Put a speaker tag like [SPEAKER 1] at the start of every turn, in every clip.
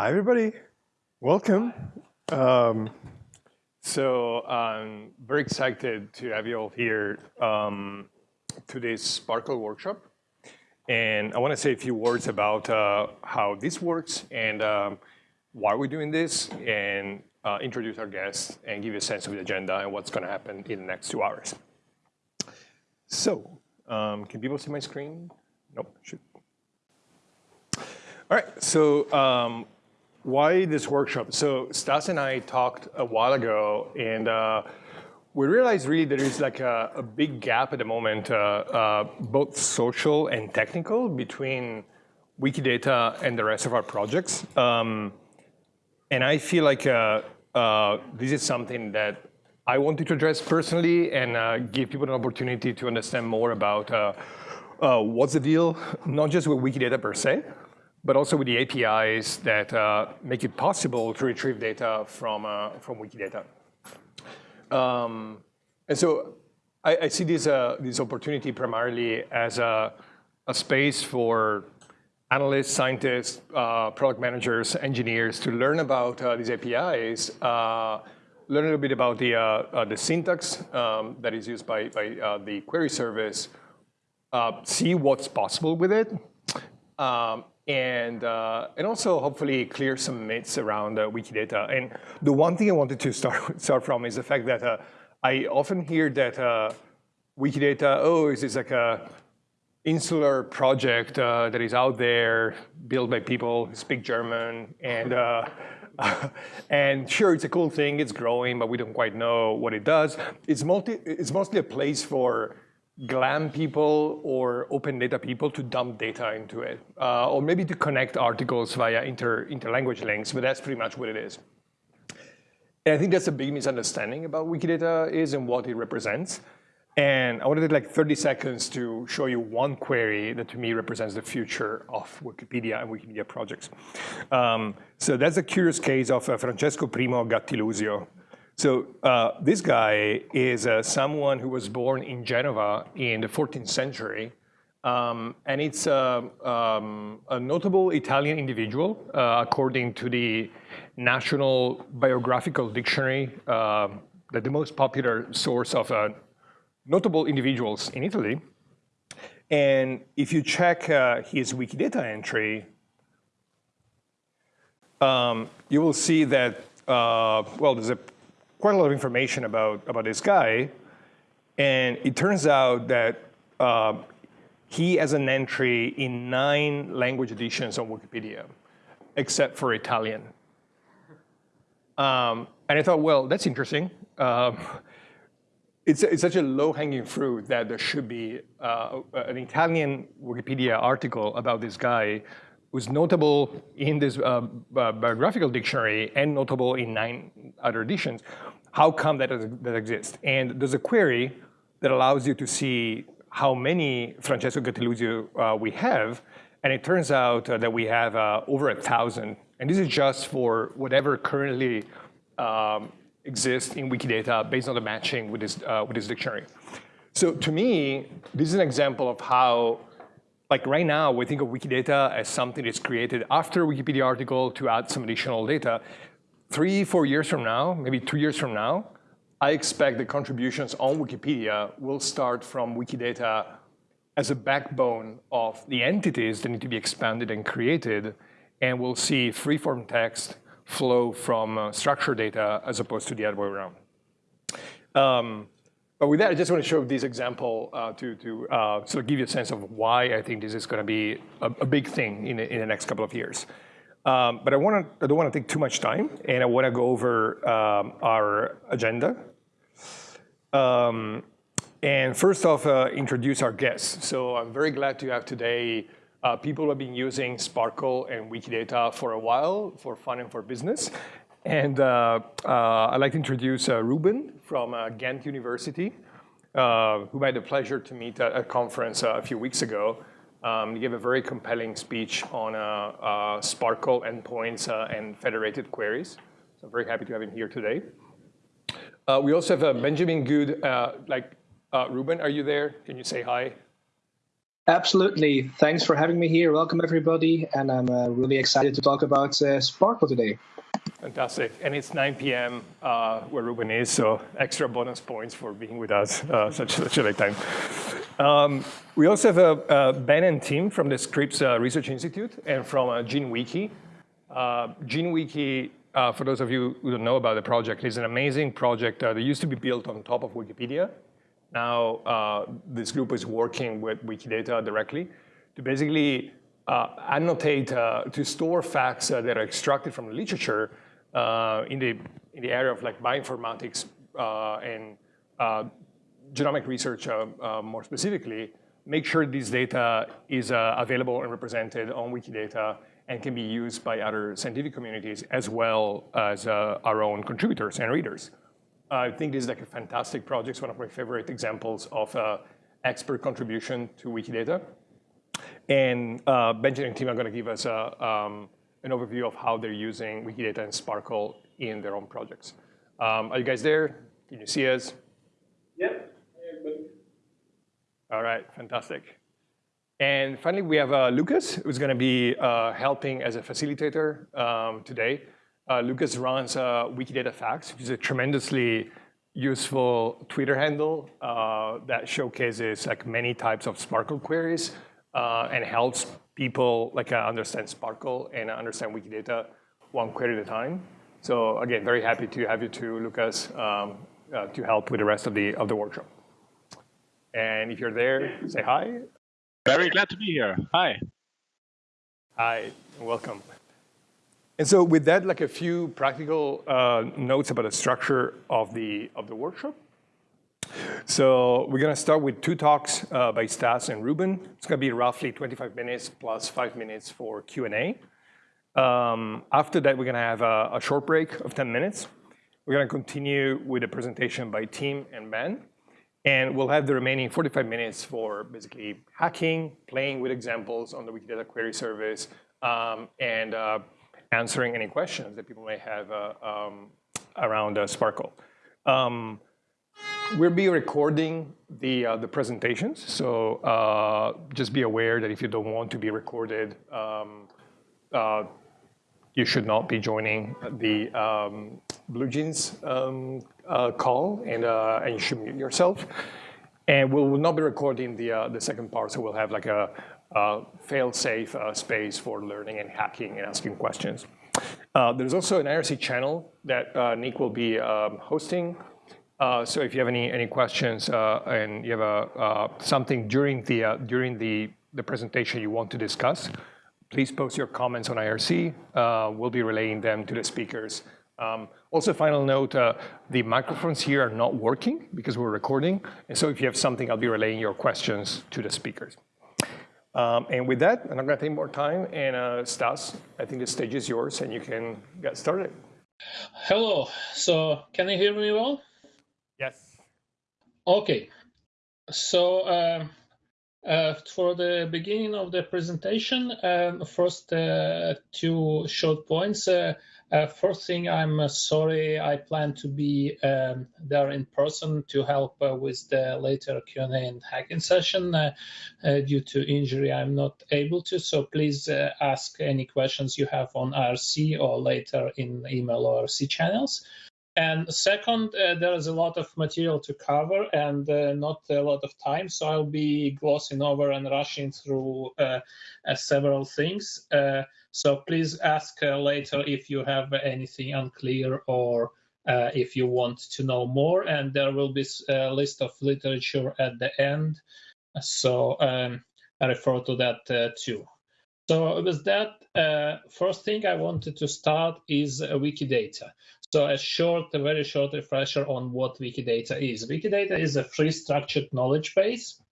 [SPEAKER 1] Hi, everybody. Welcome. Um, so I'm very excited to have you all here um, SPARQL workshop. And I want to say a few words about uh, how this works and um, why we're doing this and uh, introduce our guests and give you a sense of the agenda and what's going to happen in the next two hours. So um, can people see my screen? Nope, shoot. All right, so um, why this workshop? So Stas and I talked a while ago, and uh, we realized really there is like a, a big gap at the moment, uh, uh, both social and technical, between Wikidata and the rest of our projects. Um, and I feel like uh, uh, this is something that I wanted to address personally and uh, give people an opportunity to understand more about what's the deal, not just with Wikidata per se, but also with the APIs that uh, make it possible to retrieve data from, uh, from Wikidata. Um, and so I, I see this, uh, this opportunity primarily as a, a space for analysts, scientists, uh, product managers, engineers to learn about uh, these APIs, uh, learn a little bit about the, the syntax um, that is used by, by the query service, see what's possible with it, um, and, uh, and also hopefully clear some myths around uh, Wikidata. And the one thing I wanted to start, start from is the fact that uh, I often hear that uh, Wikidata, oh, is this like a insular project uh, that is out there, built by people who speak German, and uh, and sure, it's a cool thing, it's growing, but we don't quite know what it does. It's, multi, it's mostly a place for GLAM people or open data people to dump data into it, uh, or maybe to connect articles via inter interlanguage links, but that's pretty much what it is. And I think that's a big misunderstanding about Wikidata is and what it represents. And I wanted to take like 30 seconds to show you one query that to me represents the future of Wikipedia and Wikimedia projects. Um, so that's a curious case of uh, Francesco Primo Gattilusio, so uh, this guy is uh, someone who was born in Genova in the 14th century. Um, and it's uh, um, a notable Italian individual, uh, according to the National Biographical Dictionary, uh, that the most popular source of notable individuals in Italy. And if you check his Wikidata entry, um, you will see that, well, there's a quite a lot of information about, about this guy. And it turns out that uh, he has an entry in nine language editions on Wikipedia, except for Italian. Um, and I thought, well, that's interesting. Um, it's, it's such a low-hanging fruit that there should be uh, an Italian Wikipedia article about this guy who's notable in this uh, biographical dictionary and notable in nine other editions. How come that, that exists? And there's a query that allows you to see how many Francesco Gattilusio uh, we have, and it turns out uh, that we have uh, over a thousand. And this is just for whatever currently um, exists in Wikidata based on the matching with this, uh, with this dictionary. So to me, this is an example of how like right now, we think of Wikidata as something that's created after a Wikipedia article to add some additional data. Three, four years from now, maybe two years from now, I expect the contributions on Wikipedia will start from Wikidata as a backbone of the entities that need to be expanded and created, and we'll see free-form text flow from uh, structured data as opposed to the other way around. Um, but with that, I just want to show this example uh, to, to uh, sort of give you a sense of why I think this is going to be a, a big thing in, in the next couple of years. Um, but I, wanna, I don't want to take too much time, and I want to go over um, our agenda. Um, and first off, uh, introduce our guests. So I'm very glad to have today uh, people who have been using SPARQL and Wikidata for a while for fun and for business. And uh, uh, I'd like to introduce Ruben from uh, Ghent University, uh, who I had the pleasure to meet at a conference uh, a few weeks ago. Um, he gave a very compelling speech on SPARQL endpoints and federated queries. So I'm very happy to have him here today. we also have Benjamin Good, like, Ruben, are you there? Can you say hi?
[SPEAKER 2] Absolutely. Thanks for having me here. Welcome, everybody. And I'm uh, really excited to talk about uh, SPARQL today.
[SPEAKER 1] Fantastic. And it's 9 p.m. Uh, where Ruben is, so extra bonus points for being with us uh, such, such a late time. Um, we also have uh, Ben and Tim from the Scripps uh, Research Institute and from uh, GeneWiki. Uh, GeneWiki, uh, for those of you who don't know about the project, is an amazing project that used to be built on top of Wikipedia. Now, uh, this group is working with Wikidata directly to basically uh, annotate, uh, to store facts uh, that are extracted from the literature uh, in, the, in the area of like bioinformatics uh, and genomic research more specifically, make sure this data is available and represented on Wikidata and can be used by other scientific communities as well as our own contributors and readers. I think this is like a fantastic project. It's one of my favorite examples of uh, expert contribution to Wikidata. And uh, Benjamin and Tim are going to give us a, um, an overview of how they're using Wikidata and SPARQL in their own projects. Um, are you guys there? Can you see us?
[SPEAKER 2] Yep.
[SPEAKER 1] All right, fantastic. And finally, we have uh, Lucas, who's going to be uh, helping as a facilitator um, today. Uh, Lucas runs uh, Wikidata Facts, which is a tremendously useful Twitter handle uh, that showcases like many types of SPARQL queries uh, and helps people like uh, understand SPARQL and understand Wikidata one query at a time. So again, very happy to have you too, Lucas, um, uh, to help with the rest of the of the workshop. And if you're there, say hi.
[SPEAKER 3] Very glad to be here. Hi.
[SPEAKER 1] Hi, welcome. And so with that, like a few practical uh, notes about the structure of the, of the workshop. So we're going to start with two talks uh, by Stas and Ruben. It's going to be roughly 25 minutes plus five minutes for Q&A. Um, after that, we're going to have a, a, short break of 10 minutes. We're going to continue with a presentation by Tim and Ben. And we'll have the remaining 45 minutes for basically hacking, playing with examples on the Wikidata query service, um, and uh, answering any questions that people may have uh, um, around uh, SPARQL. Um, we'll be recording the, uh, the presentations, so uh, just be aware that if you don't want to be recorded, um, uh, you should not be joining the um, BlueJeans um, uh, call, and, and you should mute yourself. And we will not be recording the, the second part, so we'll have like a, uh, fail-safe uh, space for learning and hacking and asking questions. Uh, there's also an IRC channel that uh, Nick will be um, hosting. Uh, so if you have any any questions uh, and you have a, something during the during the the presentation you want to discuss, please post your comments on IRC. we'll be relaying them to the speakers. Um, also, final note, uh, the microphones here are not working because we're recording. And so if you have something, I'll be relaying your questions to the speakers. Um, and with that, I'm not going to take more time. And uh, Stas, I think the stage is yours, and you can get started.
[SPEAKER 4] Hello. So can you hear me well?
[SPEAKER 1] Yes.
[SPEAKER 4] Okay. So uh, uh, for the beginning of the presentation, um, first uh, two short points. Uh, uh, first thing, I'm uh, sorry. I plan to be um, there in person to help with the later Q&A and hacking session. Due to injury, I'm not able to. So please ask any questions you have on IRC or later in email or IRC channels. And second, there is a lot of material to cover and not a lot of time. So I'll be glossing over and rushing through several things. So please ask uh, later if you have anything unclear or uh, if you want to know more. And there will be a list of literature at the end. So um, I refer to that uh, too. So with that, uh, first thing I wanted to start is uh, Wikidata. So a short, a very short refresher on what Wikidata is. Wikidata is a free structured knowledge base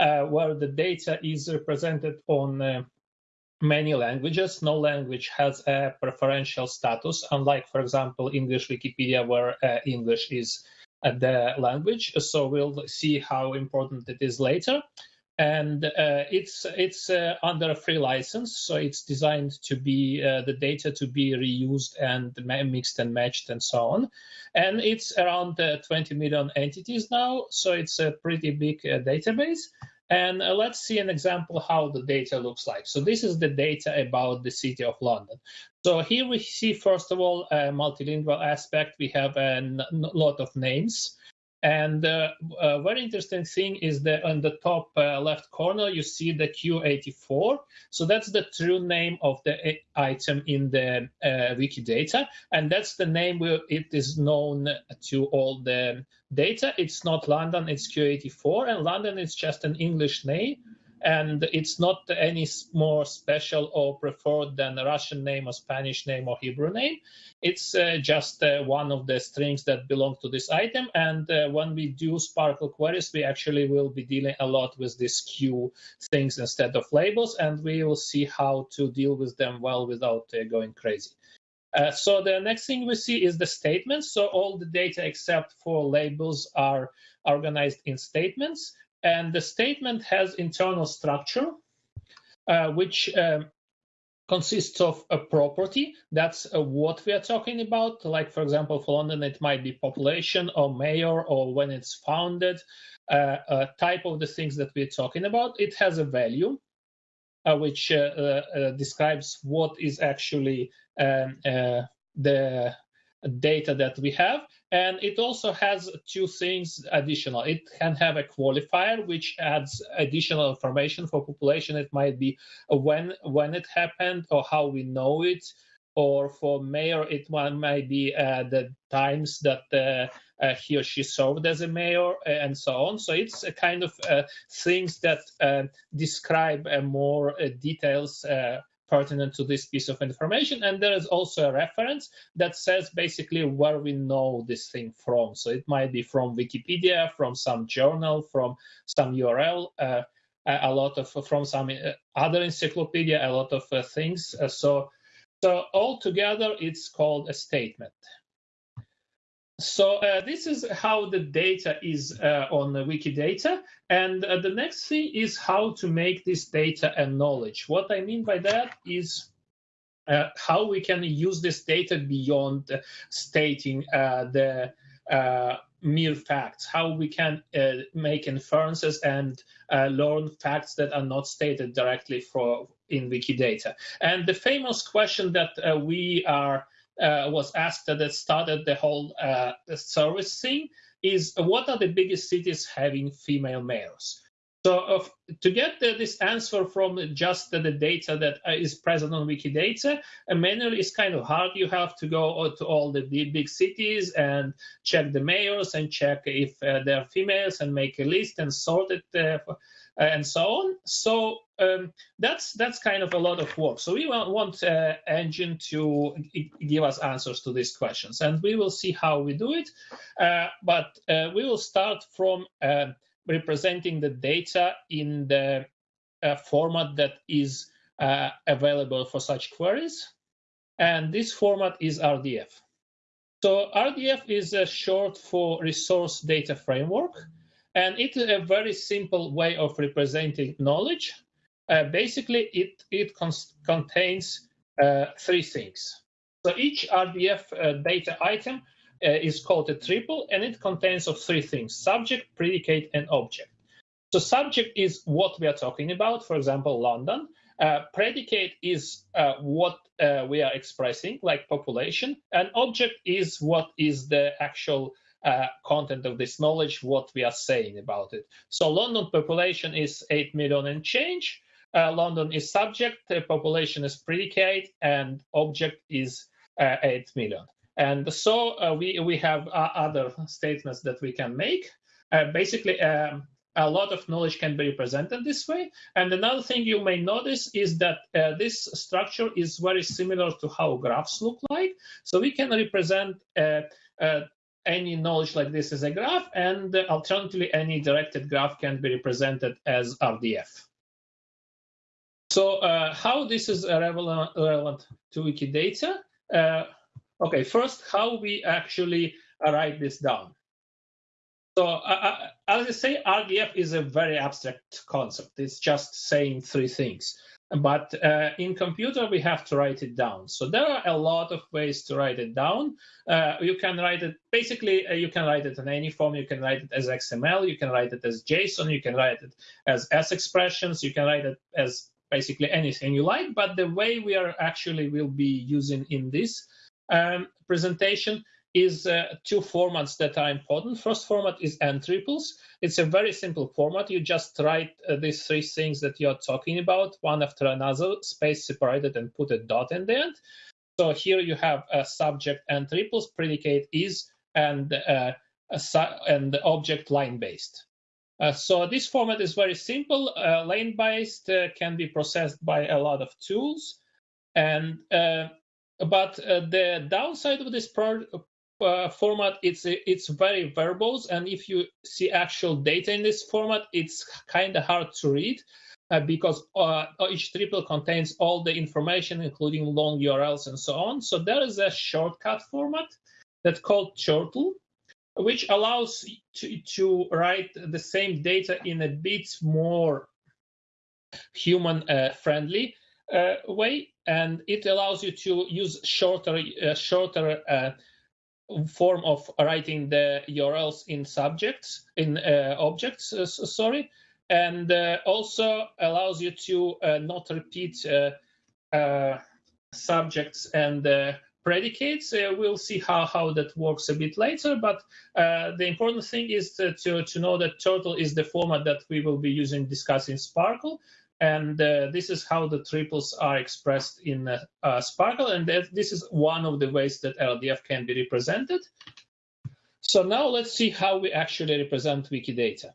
[SPEAKER 4] uh, where the data is represented on many languages. No language has a preferential status, unlike, for example, English Wikipedia, where uh, English is uh, the language. So we'll see how important it is later. And uh, it's it's uh, under a free license, so it's designed to be uh, the data to be reused and mixed and matched and so on. And it's around uh, 20 million entities now, so it's a pretty big database. And uh, let's see an example how the data looks like. So this is the data about the city of London. So here we see, first of all, a multilingual aspect. We have a lot of names. And uh, a very interesting thing is that on the top uh, left corner, you see the Q84. So that's the true name of the item in the uh, Wikidata. And that's the name where it is known to all the data. It's not London, it's Q84. And London is just an English name and it's not any more special or preferred than a Russian name or Spanish name or Hebrew name. It's uh, just uh, one of the strings that belong to this item. And uh, when we do SPARQL queries, we actually will be dealing a lot with these Q things instead of labels, and we will see how to deal with them well without uh, going crazy. Uh, so the next thing we see is the statements. So all the data except for labels are organized in statements. And the statement has internal structure, uh, which um, consists of a property. That's uh, what we are talking about. Like, for example, for London, it might be population or mayor or when it's founded, uh, a type of the things that we're talking about. It has a value, uh, which uh, uh, describes what is actually um, the data that we have. And it also has two things additional. It can have a qualifier, which adds additional information for population. It might be when when it happened or how we know it. Or for mayor, it might be uh, the times that uh, uh, he or she served as a mayor and so on. So it's a kind of uh, things that uh, describe uh, more details pertinent to this piece of information. And there is also a reference that says basically where we know this thing from. So it might be from Wikipedia, from some journal, from some URL, uh, a lot of from some uh, other encyclopedia, a lot of uh, things. Uh, so, so altogether, it's called a statement. So uh, this is how the data is uh, on Wikidata. And uh, the next thing is how to make this data a knowledge. What I mean by that is uh, how we can use this data beyond stating uh, the uh, mere facts, how we can make inferences and learn facts that are not stated directly for in Wikidata. And the famous question that we are uh, was asked that started the whole uh, service thing is what are the biggest cities having female mayors? So uh, to get this answer from just the, the data that uh, is present on Wikidata, uh, manually is kind of hard. You have to go to all the, big cities and check the mayors and check if uh, they're females and make a list and sort it uh, and so on. So um, that's that's kind of a lot of work. So we want, want uh, Engine to give us answers to these questions, and we will see how we do it. Uh, but uh, we will start from uh, representing the data in the uh, format that is available for such queries, and this format is RDF. So RDF is a short for Resource Data Framework. And it's a very simple way of representing knowledge. Uh, basically, it, it contains uh, three things. So each RDF uh, data item uh, is called a triple, and it contains of three things, subject, predicate, and object. So subject is what we are talking about, for example, London. Uh, predicate is uh, what we are expressing, like population, and object is what is the actual uh, content of this knowledge, what we are saying about it. So London population is 8 million and change. Uh, London is subject, population is predicate, and object is uh, 8 million. And so uh, we, we have uh, other statements that we can make. Uh, basically, um, a lot of knowledge can be represented this way. And another thing you may notice is that uh, this structure is very similar to how graphs look like. So we can represent uh, uh, any knowledge like this as a graph, and alternatively, any directed graph can be represented as RDF. So how this is relevant, relevant to Wikidata? Uh, okay, first, how we actually write this down. So uh, uh as I say, RDF is a very abstract concept. It's just saying three things. but uh, in computer we have to write it down. So there are a lot of ways to write it down. Uh, you can write it basically. Uh, you can write it in any form. You can write it as XML. You can write it as JSON. You can write it as S expressions. You can write it as basically anything you like. But the way we are actually will be using in this um, presentation is uh, two formats that are important. First format is n triples. It's a very simple format. You just write uh, these three things that you're talking about, one after another, space separated, and put a dot in the end. So here you have a subject n triples, predicate is, and uh, and object line based. Uh, so this format is very simple. Uh, lane based uh, can be processed by a lot of tools, and but the downside of this uh, format it's it's very verbose and if you see actual data in this format it's kind of hard to read uh, because uh, each triple contains all the information including long urls and so on. So there is a shortcut format that's called turtle which allows to, to write the same data in a bit more human uh, friendly uh, way and it allows you to use shorter uh, shorter form of writing the URLs in subjects, in uh, objects, uh, sorry, and uh, also allows you to uh, not repeat uh, uh, subjects and predicates. we'll see how, how that works a bit later, but the important thing is to, to, to know that Turtle is the format that we will be using discussing SPARQL, and uh, this is how the triples are expressed in uh, uh, SPARQL, and that, this is one of the ways that LDF can be represented. So now let's see how we actually represent Wikidata.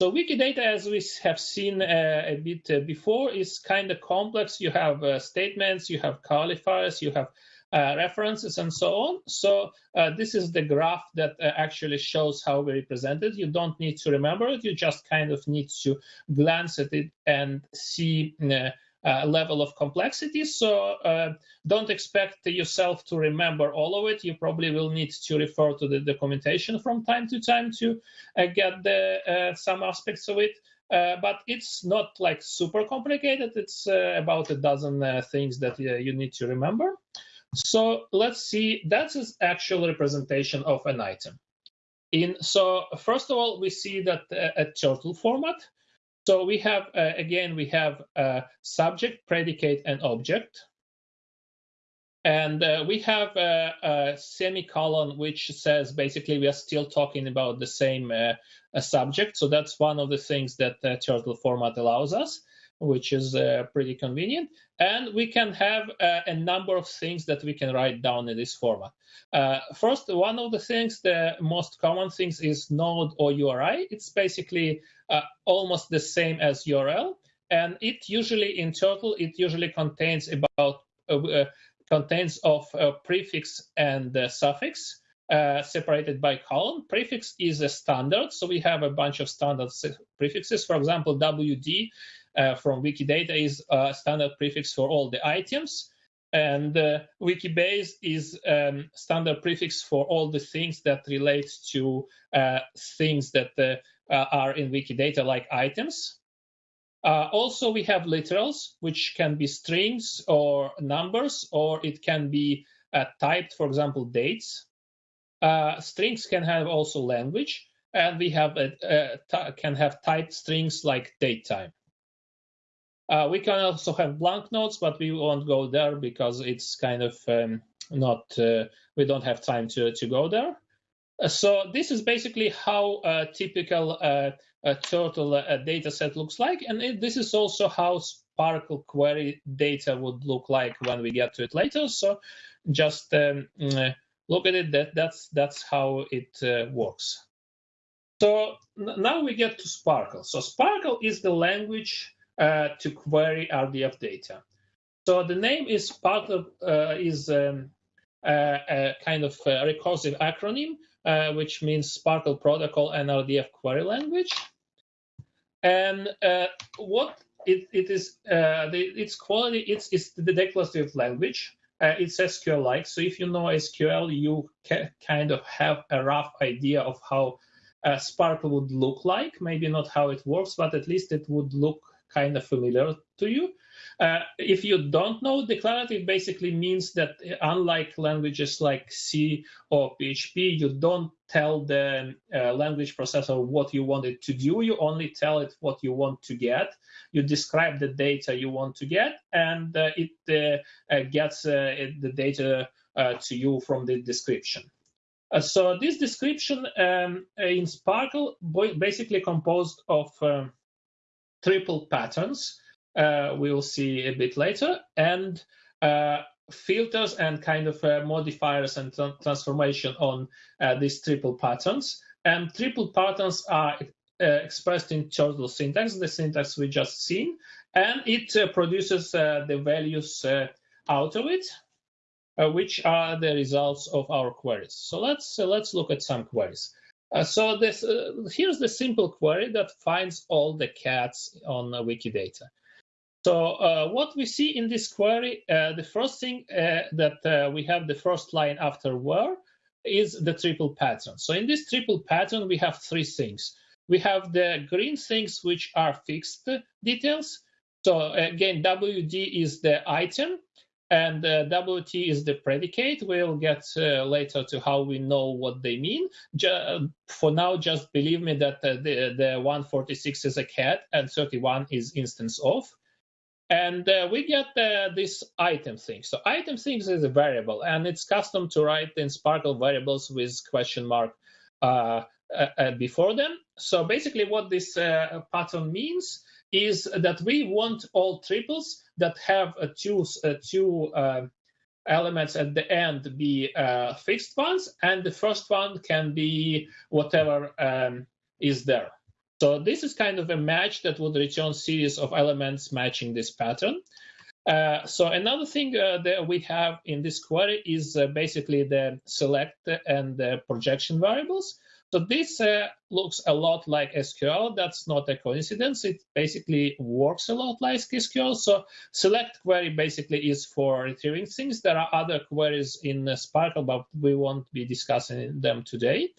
[SPEAKER 4] So Wikidata, as we have seen uh, a bit uh, before, is kind of complex. You have uh, statements, you have qualifiers, you have uh, references and so on. So uh, this is the graph that uh, actually shows how we represent it. You don't need to remember it. You just kind of need to glance at it and see uh, uh, level of complexity. So uh, don't expect yourself to remember all of it. You probably will need to refer to the documentation from time to time to get the, some aspects of it. Uh, but it's not like super complicated. It's uh, about a dozen uh, things that you need to remember. So let's see, that's an actual representation of an item. In So first of all, we see that uh, a turtle format. So we have, uh, again, we have a subject, predicate, and object. And uh, we have a, a, semicolon which says basically we are still talking about the same uh, subject. So that's one of the things that the turtle format allows us which is uh, pretty convenient. And we can have uh, a number of things that we can write down in this format. Uh, first, one of the things, the most common things is node or URI. It's basically uh, almost the same as URL. And it usually, in Turtle, it usually contains about uh, uh, contains of prefix and suffix. Uh, separated by colon. Prefix is a standard, so we have a bunch of standard prefixes. For example, WD from Wikidata is a standard prefix for all the items. And uh, Wikibase is um, standard prefix for all the things that relate to uh, things that uh, uh, are in Wikidata, like items. Uh, also, we have literals, which can be strings or numbers, or it can be typed, for example, dates. strings can have also language, and we have can have typed strings like date time. Uh, we can also have blank nodes, but we won't go there because it's kind of um, not, uh, we don't have time to, to go there. Uh, so this is basically how a typical uh, a turtle uh, data set looks like. And it, this is also how SPARQL query data would look like when we get to it later. So just um, uh, look at it, that, that's, that's how it works. So now we get to SPARQL. So SPARQL is the language uh, to query RDF data. So the name is part of uh, is um, a, kind of a recursive acronym, uh, which means SPARQL Protocol and RDF Query Language. And what it, it is, the, its quality, it's, it's the declarative language. Uh, it's SQL-like. So if you know SQL, you kind of have a rough idea of how uh, would look like. Maybe not how it works, but at least it would look kind of familiar to you. Uh, if you don't know, declarative basically means that unlike languages like C or PHP, you don't tell the uh, language processor what you want it to do. You only tell it what you want to get. You describe the data you want to get, and uh, it uh, uh, gets it, the data to you from the description. so this description um, in SPARQL basically composed of um, triple patterns uh, we'll see a bit later, and uh, filters and kind of uh, modifiers and tra transformation on uh, these triple patterns. And triple patterns are uh, expressed in turtle syntax, the syntax we just seen, and it uh, produces the values out of it, which are the results of our queries. So let's let's look at some queries. Uh, so this, uh, here's the simple query that finds all the cats on uh, Wikidata. So uh, what we see in this query, uh, the first thing uh, that we have the first line after where is the triple pattern. So in this triple pattern, we have three things. We have the green things, which are fixed details. So again, WD is the item and uh, WT is the predicate. We'll get uh, later to how we know what they mean. for now, just believe me that uh, the, the 146 is a cat and 31 is instance of and uh, we get uh, this item thing. So item things is a variable, and it's custom to write in SPARQL variables with question mark uh, uh, before them. So basically, what this pattern means is that we want all triples that have two two elements at the end be fixed ones, and the first one can be whatever um, is there. So this is kind of a match that would return series of elements matching this pattern. Uh, so another thing uh, that we have in this query is uh, basically the select and the projection variables. So this uh, looks a lot like SQL. That's not a coincidence. It basically works a lot like SQL. So select query basically is for retrieving things. There are other queries in SPARQL, but we won't be discussing them today.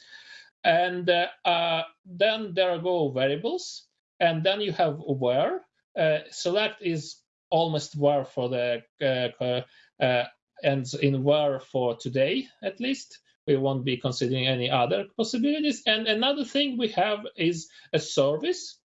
[SPEAKER 4] And uh, uh, then there are go variables, and then you have where. Uh, select is almost where for the ends in where for today at least we won't be considering any other possibilities. And another thing we have is a service.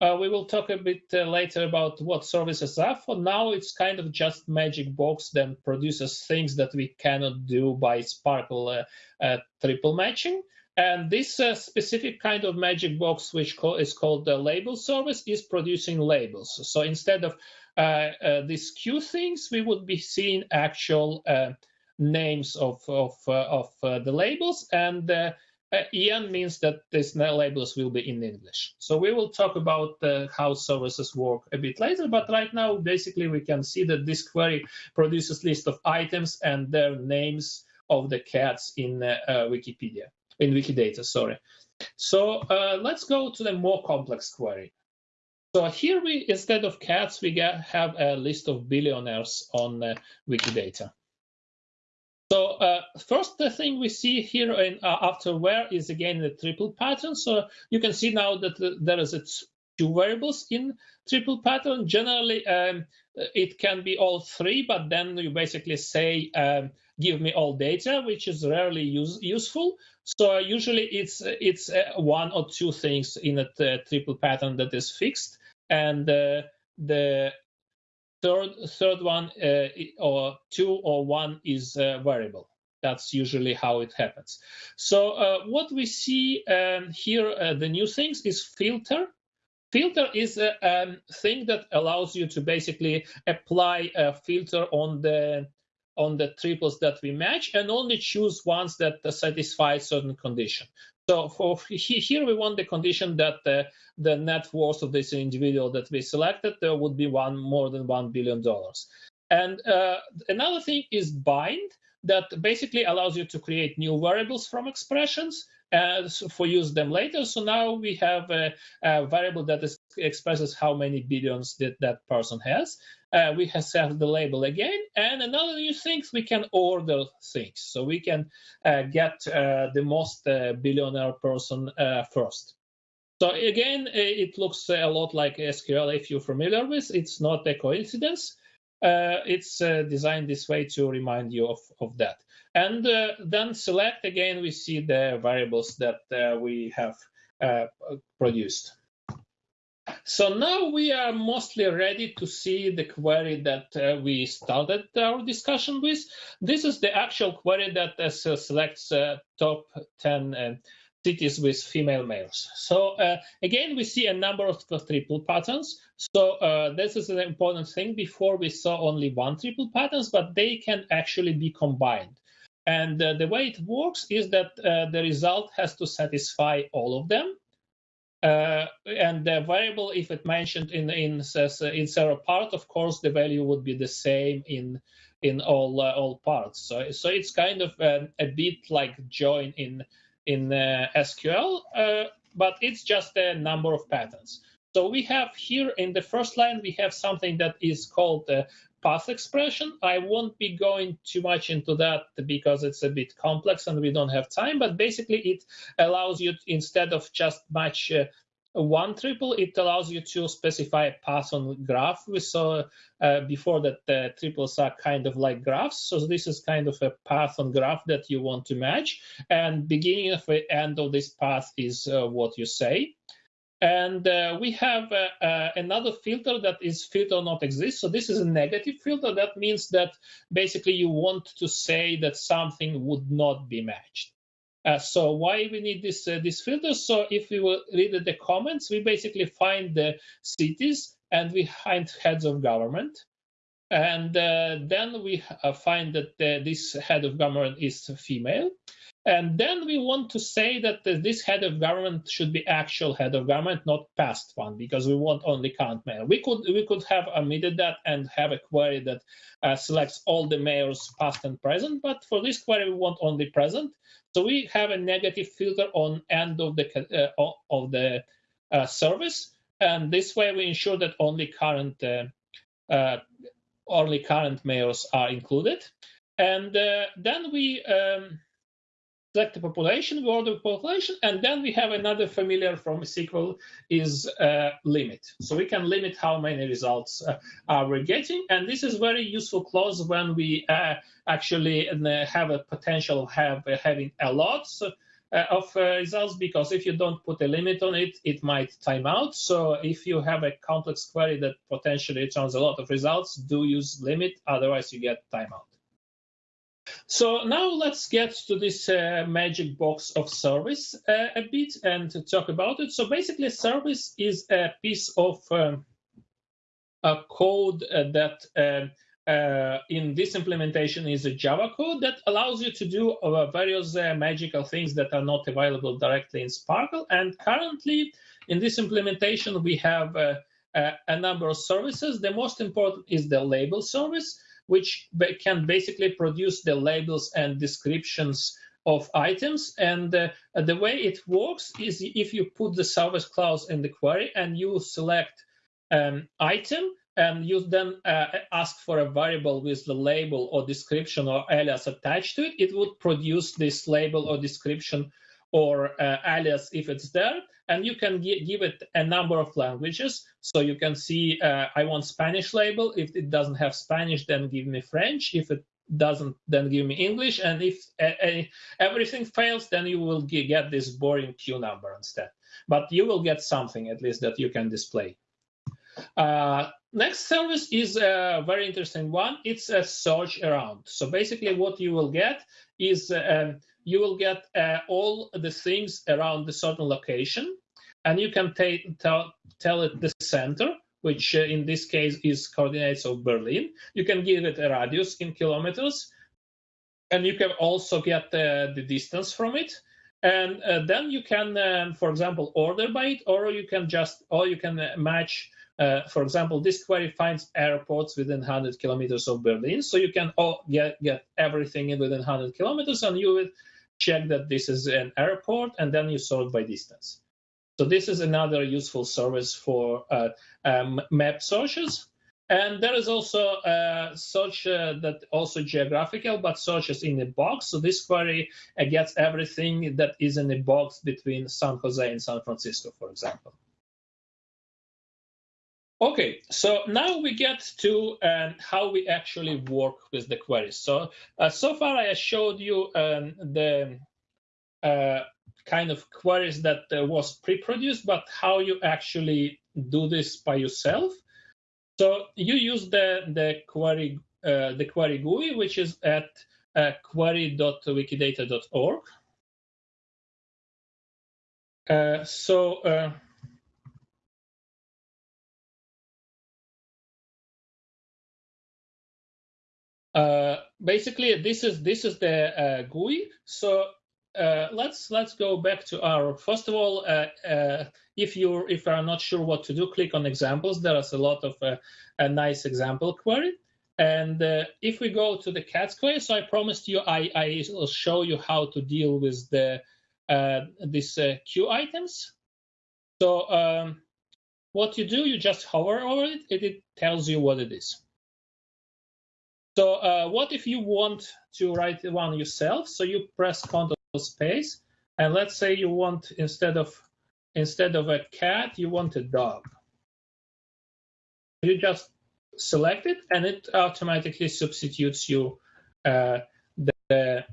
[SPEAKER 4] Uh, we will talk a bit uh, later about what services are. For now, it's kind of just magic box that produces things that we cannot do by SPARQL uh, triple matching. And this uh, specific kind of magic box, which co is called the label service, is producing labels. So instead of uh, uh, these Q things, we would be seeing actual uh, names of of, uh, of uh, the labels, and EN means that these labels will be in English. So we will talk about how services work a bit later, but right now, basically, we can see that this query produces list of items and their names of the cats in Wikipedia in Wikidata, sorry. So uh, let's go to the more complex query. So here we, instead of cats, we get, have a list of billionaires on uh, Wikidata. So uh, first thing we see here in uh, after where is again the triple pattern. So you can see now that there is a two variables in triple pattern. Generally, um, it can be all three, but then you basically say um, give me all data, which is rarely use, useful. So usually it's it's uh, one or two things in a uh, triple pattern that is fixed, and uh, the third third one uh, or two or one is uh, variable. That's usually how it happens. So uh, what we see um, here, the new things is filter. Filter is a um, thing that allows you to basically apply a filter on the on the triples that we match and only choose ones that satisfy certain condition. So for here we want the condition that the, the net worth of this individual that we selected there would be one more than one billion dollars. And uh, another thing is bind that basically allows you to create new variables from expressions uh, for use them later. So now we have a, a variable that is, expresses how many billions that that person has. Uh, we have set the label again. And another new thing, we can order things. So we can uh, get uh, the most uh, billionaire person uh, first. So again, it looks a lot like SQL if you're familiar with. It's not a coincidence. Uh, it's uh, designed this way to remind you of, of that. And uh, then select again, we see the variables that we have produced. So now we are mostly ready to see the query that uh, we started our discussion with. This is the actual query that uh, selects uh, top 10 uh, cities with female mayors. So uh, again, we see a number of triple patterns. So uh, this is an important thing. Before we saw only one triple patterns, but they can actually be combined. And the way it works is that the result has to satisfy all of them. Uh, and the variable, if it mentioned in in in several part, of course, the value would be the same in in all uh, all parts. So so it's kind of a, a bit like join in in uh, SQL, uh, but it's just a number of patterns. So we have here in the first line we have something that is called path expression. I won't be going too much into that because it's a bit complex and we don't have time, but basically it allows you, to, instead of just match uh, one triple, it allows you to specify a path on graph. We saw uh, before that the triples are kind of like graphs. So this is kind of a path on graph that you want to match. And beginning of the end of this path is uh, what you say. And uh, we have uh, uh, another filter that is filter not exist. So this is a negative filter. That means that basically you want to say that something would not be matched. Uh, so why we need this uh, this filter? So if we will read the comments, we basically find the cities and we find heads of government. And uh, then we find that this head of government is female. And then we want to say that this head of government should be actual head of government, not past one, because we want only current mayor. We could we could have omitted that and have a query that uh, selects all the mayors past and present, but for this query we want only present. So we have a negative filter on end of the uh, of the uh, service, and this way we ensure that only current uh, uh, only current mayors are included. And uh, then we um, select the population, we order population, and then we have another familiar from SQL is uh, limit. So we can limit how many results uh, are we getting, and this is very useful clause when we uh, actually uh, have a potential of have, having a lot uh, of results, because if you don't put a limit on it, it might time out. So if you have a complex query that potentially returns a lot of results, do use limit, otherwise you get timeout. So now let's get to this uh, magic box of service uh, a bit and talk about it. So basically, service is a piece of um, a code uh, that um, uh, in this implementation is a Java code that allows you to do uh, various uh, magical things that are not available directly in SPARQL. And currently, in this implementation, we have a number of services. The most important is the label service which can basically produce the labels and descriptions of items. And uh, the way it works is if you put the service clause in the query and you select um, item, and you then uh, ask for a variable with the label or description or alias attached to it, it would produce this label or description or uh, alias if it's there and you can give it a number of languages. So you can see uh, I want Spanish label. If it doesn't have Spanish, then give me French. If it doesn't, then give me English. And if everything fails, then you will get this boring Q number instead. But you will get something at least that you can display. Uh, next service is a very interesting one. It's a search around. So basically what you will get is um, you will get uh, all the things around the certain location, and you can tell, tell it the center, which uh, in this case is coordinates of Berlin. You can give it a radius in kilometers, and you can also get uh, the distance from it. And uh, then you can, um, for example, order by it, or you can just, or you can uh, match uh, for example, this query finds airports within 100 kilometers of Berlin. So you can all get, get everything in within 100 kilometers and you will check that this is an airport, and then you sort by distance. So this is another useful service for uh, um, map searches. And there is also uh, search uh, that also geographical, but searches in a box. So this query uh, gets everything that is in a box between San Jose and San Francisco, for example. Okay, so now we get to um, how we actually work with the queries. So, uh, so far I showed you um, the uh, kind of queries that uh, was pre-produced, but how you actually do this by yourself. So you use the the query uh, the query GUI, which is at uh, query.wikidata.org. Uh, so uh, uh, basically, this is this is the uh, GUI. So uh, let's let's go back to our first of all uh, uh, if you if you are not sure what to do click on examples. There is a lot of uh, a nice example query. And uh, if we go to the cats query so i promised you i i will show you how to deal with the uh, these queue items. So um, what you do you just hover over it. And it tells you what it is so what if you want to write one yourself so you press Ctrl space. And let's say you want instead of instead of a cat, you want a dog. You just select it, and it automatically substitutes you uh, the, the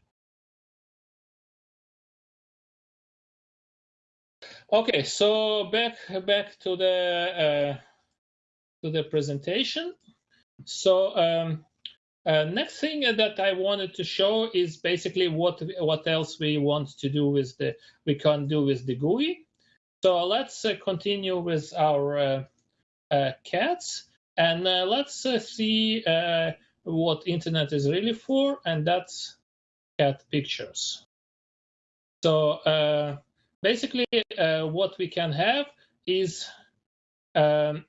[SPEAKER 4] Okay, so back back to the uh, to the presentation. So um, uh, next thing that I wanted to show is basically what what else we want to do with the we can do with the GUI. So let's uh, continue with our uh, uh cats and uh, let's uh, see what internet is really for, and that's cat pictures. So basically, what we can have is um,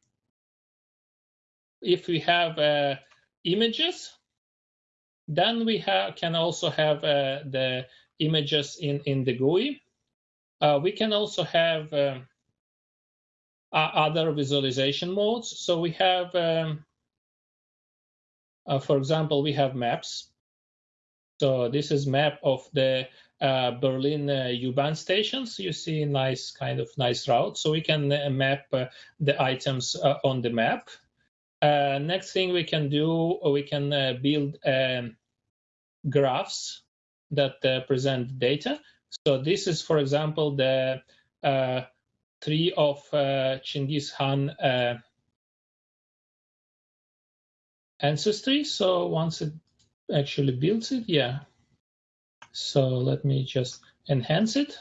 [SPEAKER 4] if we have images then we have, can also have uh, the images in, in the GUI. Uh, we can also have um, other visualization modes. So we have, um, uh, for example, we have maps. So this is map of the uh, Berlin U-Bahn stations. You see nice kind of nice route. So we can uh, map the items on the map. Next thing we can do, we can build um, graphs that uh, present data. So this is, for example, the uh, tree of uh, Chinggis Khan uh, ancestry. So once it actually builds it, yeah. So let me just enhance it.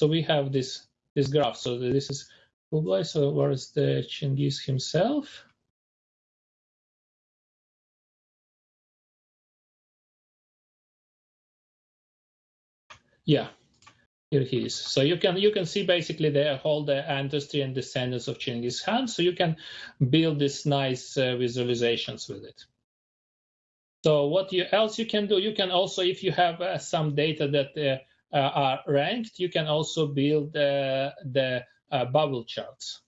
[SPEAKER 4] So we have this this graph. So this is Kublai. So where is the Chinggis himself? Yeah, here he is. So you can you can see basically the whole the ancestry and descendants of Genghis Khan. So you can build these nice uh, visualizations with it. So what you else you can do? You can also, if you have uh, some data that uh, uh are ranked, you can also build uh, the uh, bubble charts.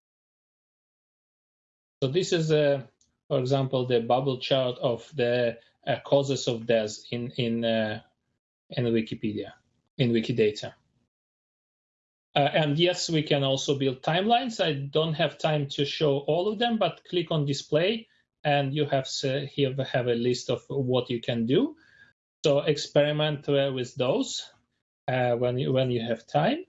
[SPEAKER 4] So this is, for example, the bubble chart of the causes of death in in in Wikipedia in Wikidata. Uh, and yes, we can also build timelines. I don't have time to show all of them, but click on display and you have here have a list of what you can do. So experiment uh, with those uh, when you when you have time.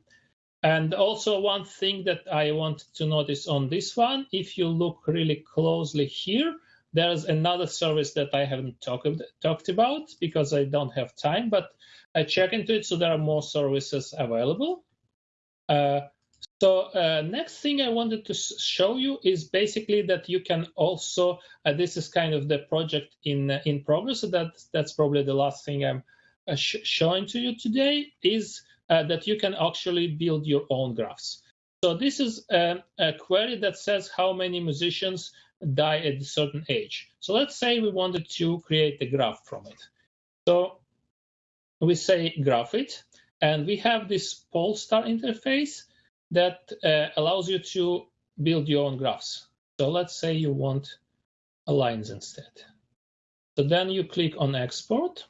[SPEAKER 4] And also one thing that I want to notice on this one, if you look really closely here, there's another service that I haven't talk, talked about because I don't have time, but I check into it, so there are more services available. Uh, so uh, next thing I wanted to show you is basically that you can also, uh, this is kind of the project in uh, in progress, so that, that's probably the last thing I'm uh, sh showing to you today, is that you can actually build your own graphs. So this is a, a query that says how many musicians die at a certain age. So let's say we wanted to create a graph from it. So we say graph it, and we have this Polestar interface that uh, allows you to build your own graphs. So let's say you want a lines instead. So then you click on export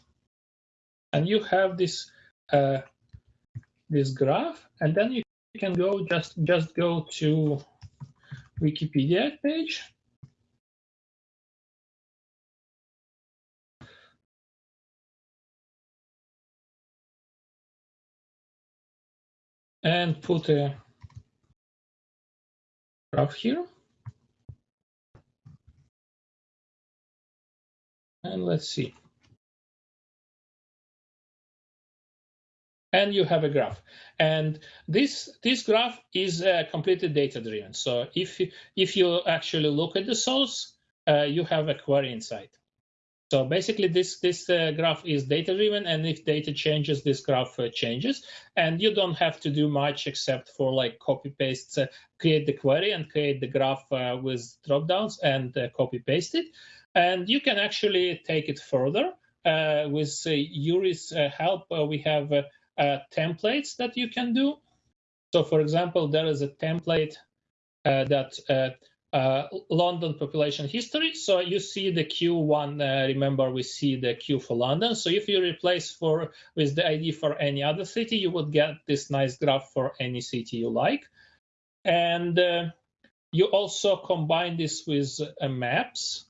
[SPEAKER 4] and you have this uh, this graph and then you can go just just go to Wikipedia page and put a graph here. And let's see. And you have a graph. And this this graph is uh, completely data driven. So if if you actually look at the source, uh, you have a query inside. So basically, this this uh, graph is data driven, and if data changes, this graph uh, changes, and you don't have to do much except for like copy paste, uh, create the query and create the graph uh, with drop downs and uh, copy paste it, and you can actually take it further uh, with Yuri's help. we have templates that you can do. So, for example, there is a template that London population history. So you see the Q1. Uh, remember, we see the Q for London. So if you replace for with the ID for any other city, you would get this nice graph for any city you like. And uh, you also combine this with uh, maps.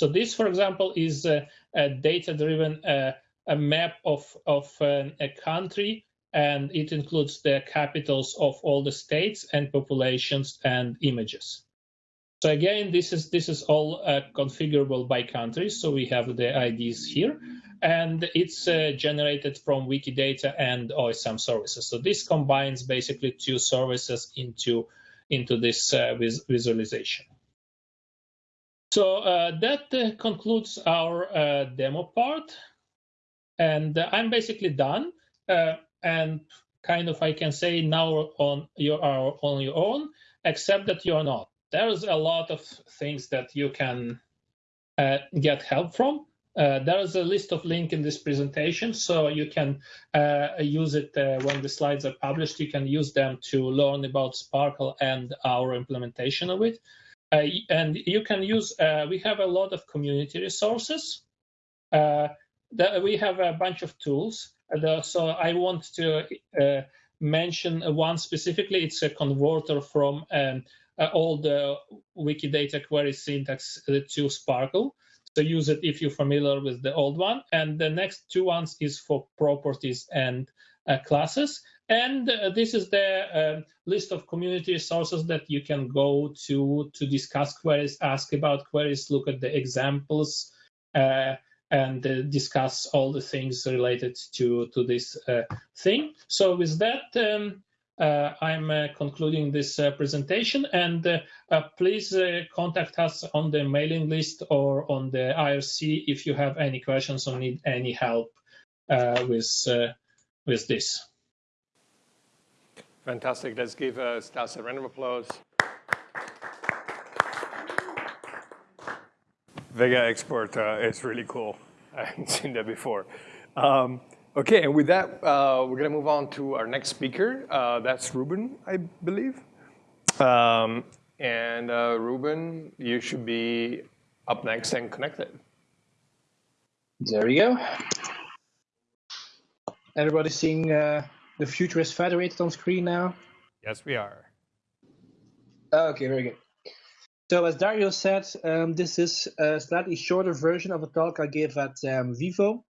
[SPEAKER 4] So this, for example, is a, a data-driven uh, a map of of a country and it includes the capitals of all the states and populations and images. So again, this is this is all uh, configurable by country. So we have the IDs here, and it's uh, generated from Wikidata and OSM services. So this combines basically two services into into this uh, vis visualization. So uh, that uh, concludes our uh, demo part, and I'm basically done and kind of I can say now on you are on your own, except that you're not. There's a lot of things that you can uh, get help from. Uh, there is a list of link in this presentation, so you can uh, use it uh, when the slides are published. You can use them to learn about SPARQL and our implementation of it. Uh, and you can use, uh, we have a lot of community resources. we have a bunch of tools so I want to mention one specifically. It's a converter from um, uh, old Wikidata query syntax uh, to SPARQL. So use it if you're familiar with the old one. And the next two ones is for properties and uh, classes. And uh, this is the uh, list of community resources that you can go to to discuss queries, ask about queries, look at the examples, and uh, discuss all the things related to, to this uh, thing. So with that, um, uh, I'm uh, concluding this uh, presentation and uh, please contact us on the mailing list or on the IRC if you have any questions or need any help with, with this.
[SPEAKER 1] Fantastic. Let's give Stas a round of applause. Vega export uh, is really cool. I haven't seen that before. Um, okay, and with that, uh, we're going to move on to our next speaker. Uh, that's Ruben, I believe. Um, and uh, Ruben, you should be up next and connected.
[SPEAKER 2] There we go. Everybody seeing uh, the Future is Federated on screen now?
[SPEAKER 1] Yes, we are.
[SPEAKER 2] Okay, very good. So as Dario said, um, this is a slightly shorter version of a talk I gave at um, Vivo,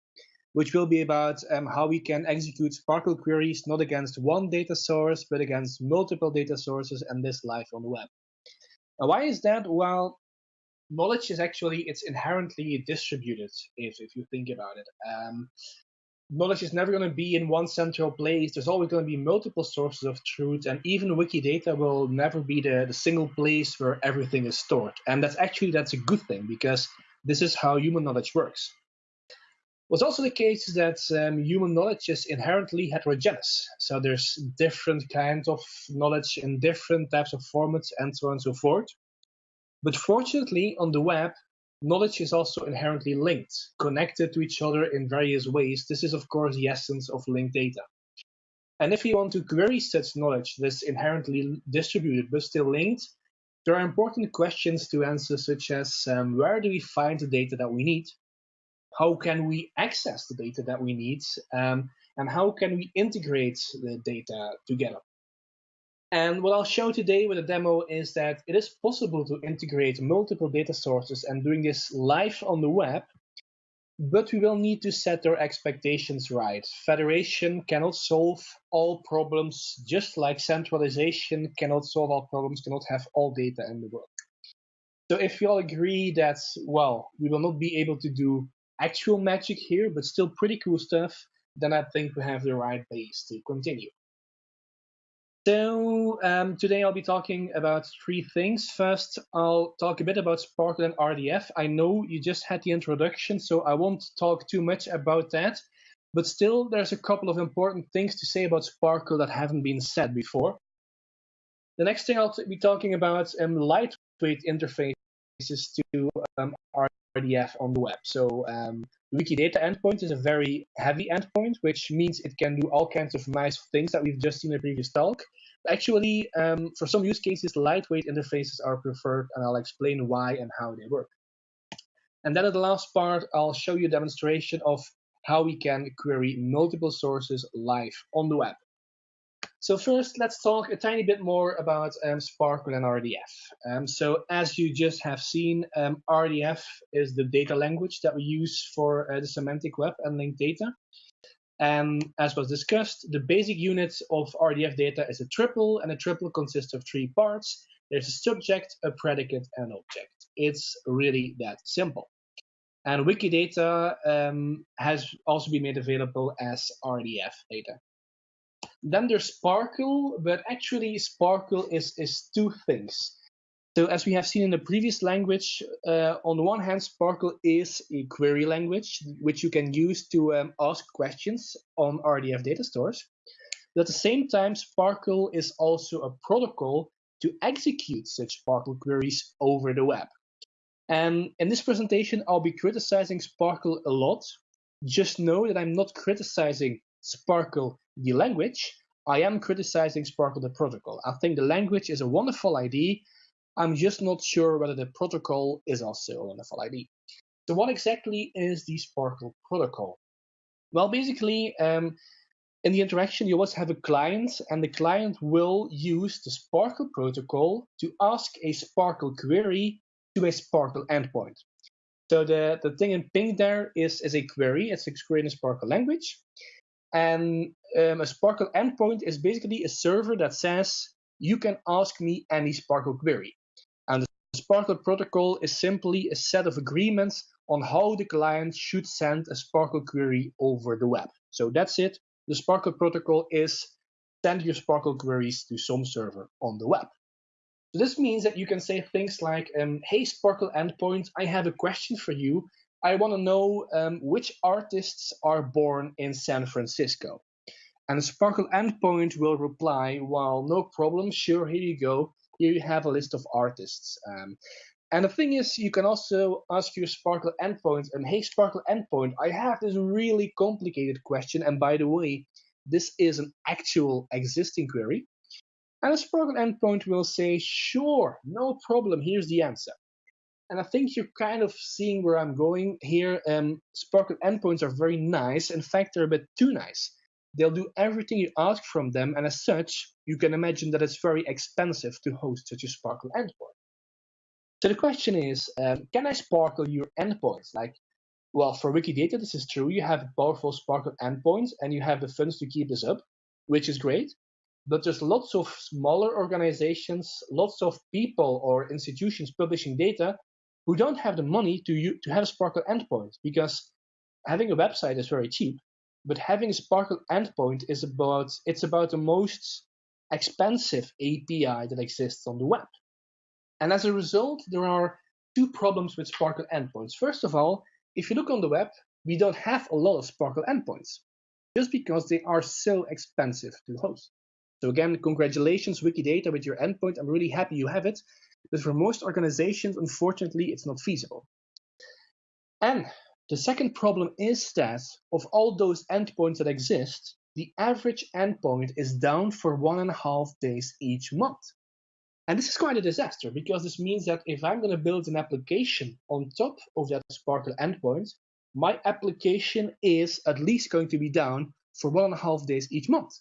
[SPEAKER 2] which will be about um, how we can execute SPARQL queries not against one data source, but against multiple data sources and this live on the web. Now, why is that? Well, knowledge is actually, it's inherently distributed, if, if you think about it. Um, knowledge is never going to be in one central place. There's always going to be multiple sources of truth, and even Wikidata will never be the, the single place where everything is stored. And that's actually that's a good thing because this is how human knowledge works. What's also the case is that um, human knowledge is inherently heterogeneous. So there's different kinds of knowledge in different types of formats and so on and so forth. But fortunately, on the web, Knowledge is also inherently linked, connected to each other in various ways. This is, of course, the essence of linked data. And if you want to query such knowledge that's inherently distributed but still linked, there are important questions to answer, such as um, where do we find the data that we need? How can we access the data that we need? Um, and how can we integrate the data together? And what I'll show today with a demo is that it is possible to integrate multiple data sources and doing this live on the web, but we will need to set our expectations right. Federation cannot solve all problems, just like centralization cannot solve all problems, cannot have all data in the world. So if we all agree that, well, we will not be able to do actual magic here, but still pretty cool stuff, then I think we have the right base to continue. So um, today I'll be talking about three things. First, I'll talk a bit about SPARQL and RDF. I know you just had the introduction, so I won't talk too much about that. But still, there's a couple of important things to say about SPARQL that haven't been said before. The next thing I'll be talking about um, lightweight interfaces to um, RDF on the web. So um, Wikidata endpoint is a very heavy endpoint, which means it can do all kinds of nice things that we've just seen in the previous talk. Actually, um, for some use cases, lightweight interfaces are preferred, and I'll explain why and how they work. And then at the last part, I'll show you a demonstration of how we can query multiple sources live on the web. So first, let's talk a tiny bit more about um, SPARQL and RDF. Um, so as you just have seen, um, RDF is the data language that we use for uh, the semantic web and linked data. And as was discussed, the basic unit of RDF data is a triple, and a triple consists of three parts. There's a subject, a predicate, and an object. It's really that simple. And Wikidata um, has also been made available as RDF data. Then there's SPARQL, but actually SPARQL is, is two things. So as we have seen in the previous language, uh, on the one hand, SPARQL is a query language, which you can use to um, ask questions on RDF data stores. But at the same time, SPARQL is also a protocol to execute such SPARQL queries over the web. And in this presentation, I'll be criticizing SPARQL a lot. Just know that I'm not criticizing SPARQL the language, I am criticizing SPARQL the protocol. I think the language is a wonderful idea. I'm just not sure whether the protocol is also a wonderful idea. So what exactly is the SPARQL protocol? Well, basically, um, in the interaction, you always have a client, and the client will use the SPARQL protocol to ask a SPARQL query to a SPARQL endpoint. So the, the thing in pink there is, is a query. It's a query in SPARQL language. And um, a SPARQL endpoint is basically a server that says, you can ask me any SPARQL query. And the SPARQL protocol is simply a set of agreements on how the client should send a SPARQL query over the web. So that's it. The SPARQL protocol is send your SPARQL queries to some server on the web. So this means that you can say things like, um, hey, SPARQL endpoint, I have a question for you. I want to know um, which artists are born in San Francisco. And SPARQL endpoint will reply, well, no problem, sure, here you go. Here you have a list of artists. Um, and the thing is, you can also ask your SPARQL endpoint, and hey, SPARQL endpoint, I have this really complicated question. And by the way, this is an actual existing query. And the SPARQL endpoint will say, sure, no problem, here's the answer. And I think you're kind of seeing where I'm going here. Um, SPARQL endpoints are very nice. In fact, they're a bit too nice. They'll do everything you ask from them, and as such, you can imagine that it's very expensive to host such a SPARQL endpoint. So the question is, um, can I SPARQL your endpoints? Like, well, for Wikidata, this is true. You have powerful SPARQL endpoints, and you have the funds to keep this up, which is great. But there's lots of smaller organizations, lots of people or institutions publishing data who don't have the money to, to have a SPARQL endpoint because having a website is very cheap, but having a SPARQL endpoint is about it's about the most expensive API that exists on the web. And as a result, there are two problems with SPARQL endpoints. First of all, if you look on the web, we don't have a lot of SPARQL endpoints just because they are so expensive to host. So again, congratulations Wikidata with your endpoint. I'm really happy you have it. But for most organizations, unfortunately, it's not feasible. And the second problem is that of all those endpoints that exist, the average endpoint is down for one and a half days each month. And this is quite a disaster because this means that if I'm going to build an application on top of that SPARQL endpoint, my application is at least going to be down for one and a half days each month.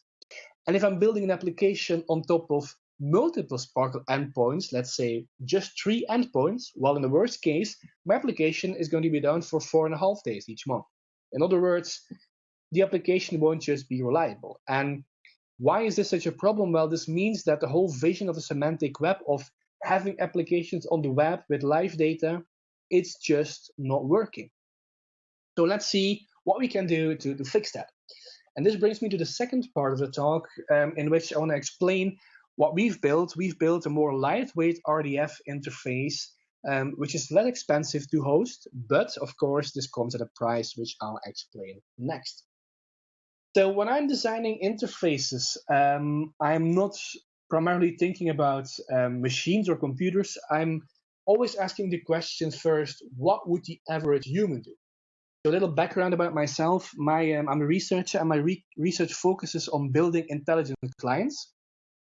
[SPEAKER 2] And if I'm building an application on top of multiple SPARQL endpoints, let's say just three endpoints, well, in the worst case, my application is going to be down for four and a half days each month. In other words, the application won't just be reliable. And why is this such a problem? Well, this means that the whole vision of the semantic web of having applications on the web with live data, it's just not working. So let's see what we can do to, to fix that. And this brings me to the second part of the talk um, in which I want to explain what we've built. We've built a more lightweight RDF interface, um, which is less expensive to host, but of course this comes at a price which I'll explain next. So when I'm designing interfaces, um, I'm not primarily thinking about um, machines or computers. I'm always asking the question first, what would the average human do? So a little background about myself. My, um, I'm a researcher and my re research focuses on building intelligent clients.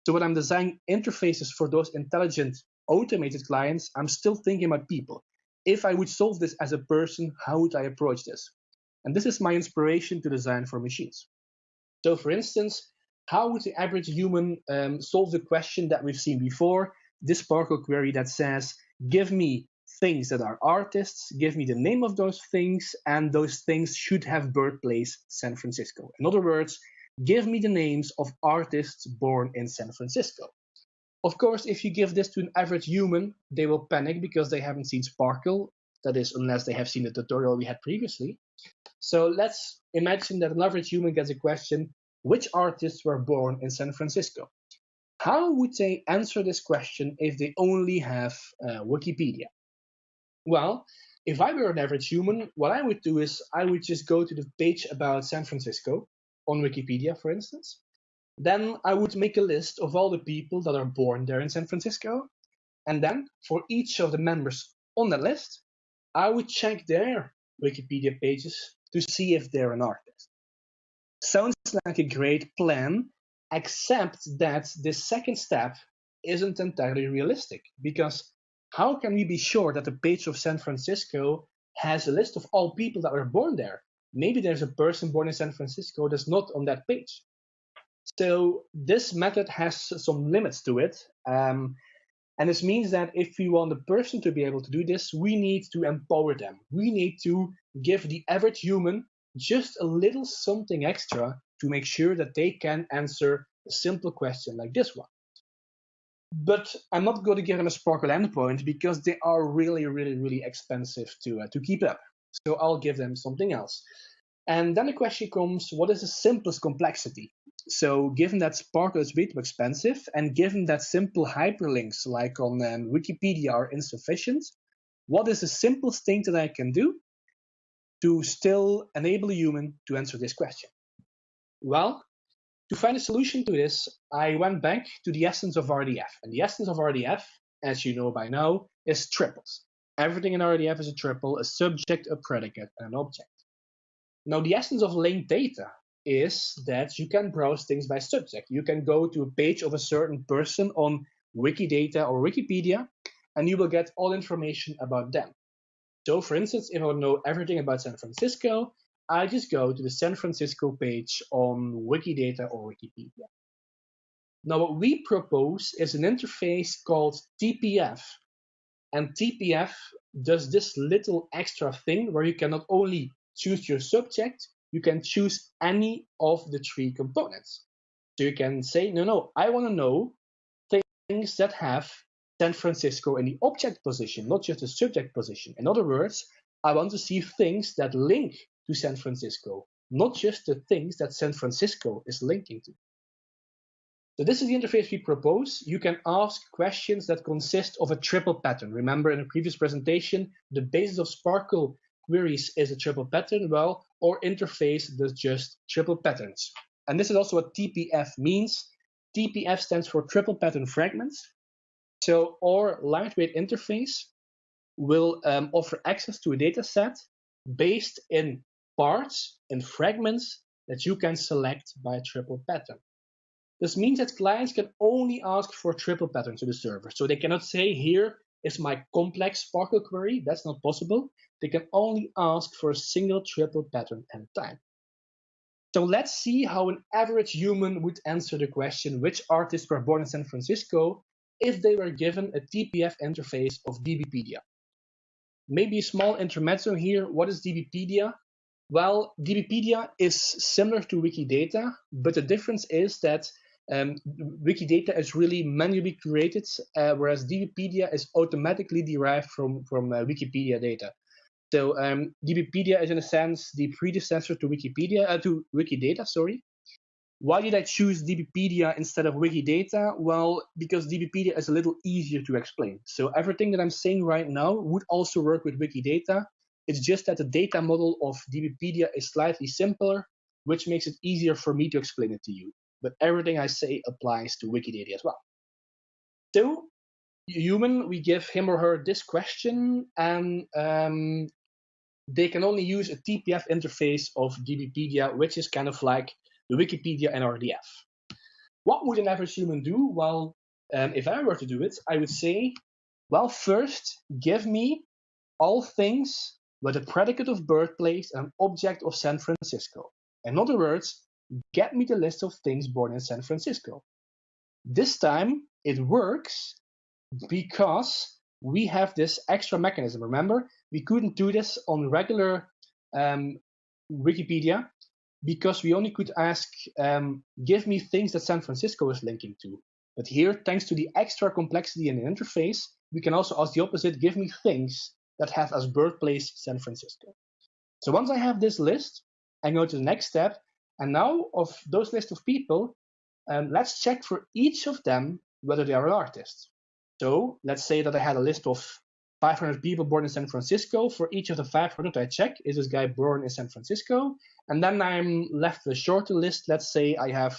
[SPEAKER 2] So when I'm designing interfaces for those intelligent automated clients, I'm still thinking about people. If I would solve this as a person, how would I approach this? And this is my inspiration to design for machines. So for instance, how would the average human um, solve the question that we've seen before? This SPARQL query that says, give me things that are artists, give me the name of those things, and those things should have birthplace San Francisco. In other words, give me the names of artists born in San Francisco. Of course, if you give this to an average human, they will panic because they haven't seen SPARQL. That is, unless they have seen the tutorial we had previously. So let's imagine that an average human gets a question, which artists were born in San Francisco? How would they answer this question if they only have uh, Wikipedia? Well, if I were an average human, what I would do is I would just go to the page about San Francisco on Wikipedia, for instance. Then I would make a list of all the people that are born there in San Francisco. And then for each of the members on that list, I would check their Wikipedia pages to see if they're an artist. Sounds like a great plan, except that the second step isn't entirely realistic because how can we be sure that the page of San Francisco has a list of all people that were born there? Maybe there's a person born in San Francisco that's not on that page. So this method has some limits to it. Um, and this means that if we want the person to be able to do this, we need to empower them. We need to give the average human just a little something extra to make sure that they can answer a simple question like this one. But I'm not going to give them a SPARQL endpoint because they are really, really, really expensive to, uh, to keep up. So I'll give them something else. And then the question comes, what is the simplest complexity? So given that SPARQL is way too expensive, and given that simple hyperlinks like on um, Wikipedia are insufficient, what is the simplest thing that I can do to still enable a human to answer this question? Well, to find a solution to this, I went back to the essence of RDF. And the essence of RDF, as you know by now, is triples. Everything in RDF is a triple, a subject, a predicate, and an object. Now, the essence of linked data is that you can browse things by subject. You can go to a page of a certain person on Wikidata or Wikipedia, and you will get all information about them. So, for instance, if I want to know everything about San Francisco, I just go to the San Francisco page on Wikidata or Wikipedia. Now, what we propose is an interface called TPF. And TPF does this little extra thing where you can not only choose your subject, you can choose any of the three components. So you can say, no, no, I want to know things that have San Francisco in the object position, not just the subject position. In other words, I want to see things that link to San Francisco, not just the things that San Francisco is linking to. So this is the interface we propose. You can ask questions that consist of a triple pattern. Remember in a previous presentation, the basis of SPARQL queries is a triple pattern. Well, our interface does just triple patterns. And this is also what TPF means. TPF stands for triple pattern fragments. So our lightweight interface will um, offer access to a data set based in parts and fragments that you can select by a triple pattern. This means that clients can only ask for triple patterns to the server. So they cannot say, here is my complex SPARQL query. That's not possible. They can only ask for a single triple pattern at a time. So let's see how an average human would answer the question, which artists were born in San Francisco, if they were given a TPF interface of DBpedia. Maybe a small intermezzo here. What is DBpedia? Well, DBpedia is similar to Wikidata, but the difference is that um, Wikidata is really manually created, uh, whereas DBpedia is automatically derived from, from uh, Wikipedia data. So um, DBpedia is in a sense the predecessor to Wikipedia, uh, to Wikidata, sorry. Why did I choose DBpedia instead of Wikidata? Well, because DBpedia is a little easier to explain. So everything that I'm saying right now would also work with Wikidata. It's just that the data model of DBpedia is slightly simpler, which makes it easier for me to explain it to you but everything I say applies to Wikidata as well. So, human, we give him or her this question, and um, they can only use a TPF interface of DBpedia, which is kind of like the Wikipedia NRDF. What would an average human do? Well, um, if I were to do it, I would say, well, first, give me all things with a predicate of birthplace and object of San Francisco. In other words, get me the list of things born in San Francisco. This time it works because we have this extra mechanism. Remember, we couldn't do this on regular um, Wikipedia because we only could ask, um, give me things that San Francisco is linking to. But here, thanks to the extra complexity in the interface, we can also ask the opposite, give me things that have as birthplace San Francisco. So once I have this list, I go to the next step and now of those list of people, um, let's check for each of them whether they are an artist. So let's say that I had a list of 500 people born in San Francisco. For each of the 500, I check, is this guy born in San Francisco? And then I'm left with a shorter list. Let's say I have,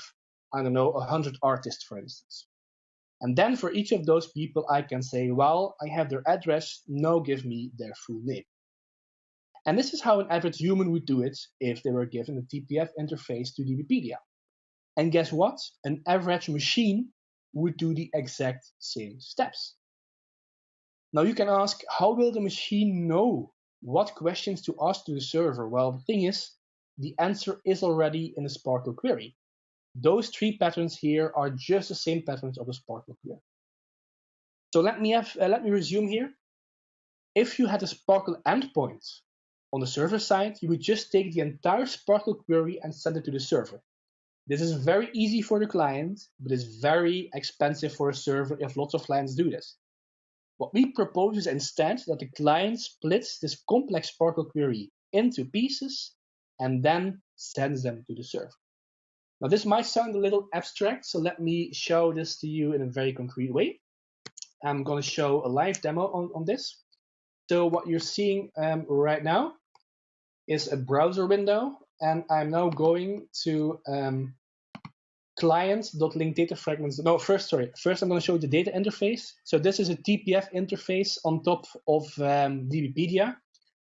[SPEAKER 2] I don't know, 100 artists, for instance. And then for each of those people, I can say, well, I have their address. Now give me their full name. And this is how an average human would do it if they were given a TPF interface to DBpedia. And guess what? An average machine would do the exact same steps. Now you can ask, how will the machine know what questions to ask to the server? Well, the thing is, the answer is already in the SPARQL query. Those three patterns here are just the same patterns of the SPARQL query. So let me have, uh, let me resume here. If you had a SPARQL endpoint on the server side, you would just take the entire SPARQL query and send it to the server. This is very easy for the client, but it's very expensive for a server if lots of clients do this. What we propose is instead that the client splits this complex SPARQL query into pieces and then sends them to the server. Now this might sound a little abstract, so let me show this to you in a very concrete way. I'm going to show a live demo on, on this. So what you're seeing um, right now is a browser window, and I'm now going to um, client.link data fragments. No, first, sorry. First, I'm going to show you the data interface. So this is a TPF interface on top of um, DBpedia.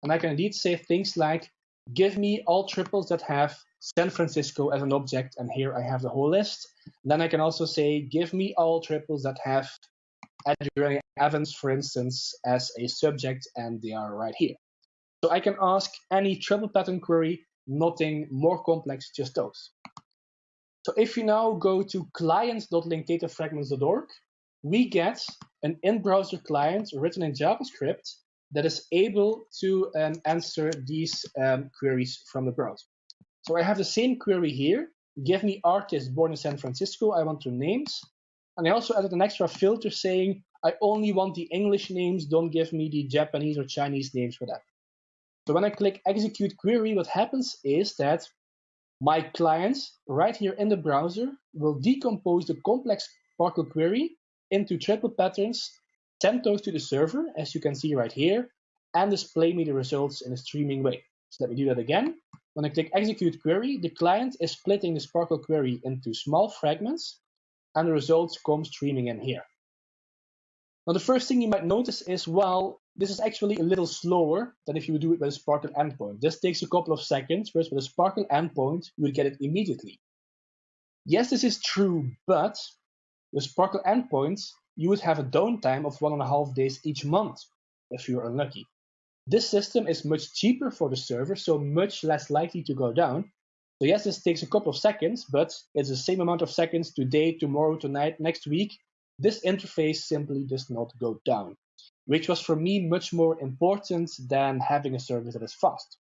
[SPEAKER 2] And I can indeed say things like, give me all triples that have San Francisco as an object. And here I have the whole list. then I can also say, give me all triples that have Adrian Evans, for instance, as a subject. And they are right here. So I can ask any triple pattern query, nothing more complex, just those. So if you now go to client.linkdatafragments.org, we get an in-browser client written in JavaScript that is able to um, answer these um, queries from the browser. So I have the same query here. Give me artists born in San Francisco. I want their names. And I also added an extra filter saying, I only want the English names. Don't give me the Japanese or Chinese names for that. So when I click execute query, what happens is that my client right here in the browser will decompose the complex SPARQL query into triple patterns, send those to the server, as you can see right here, and display me the results in a streaming way. So let me do that again. When I click execute query, the client is splitting the SPARQL query into small fragments, and the results come streaming in here. Now, the first thing you might notice is, well, this is actually a little slower than if you would do it with a SPARQL endpoint. This takes a couple of seconds, whereas with a SPARQL endpoint, you would get it immediately. Yes, this is true, but with SPARQL endpoints, you would have a downtime of one and a half days each month if you're unlucky. This system is much cheaper for the server, so much less likely to go down. So yes, this takes a couple of seconds, but it's the same amount of seconds today, tomorrow, tonight, next week. This interface simply does not go down, which was for me much more important than having a service that is fast.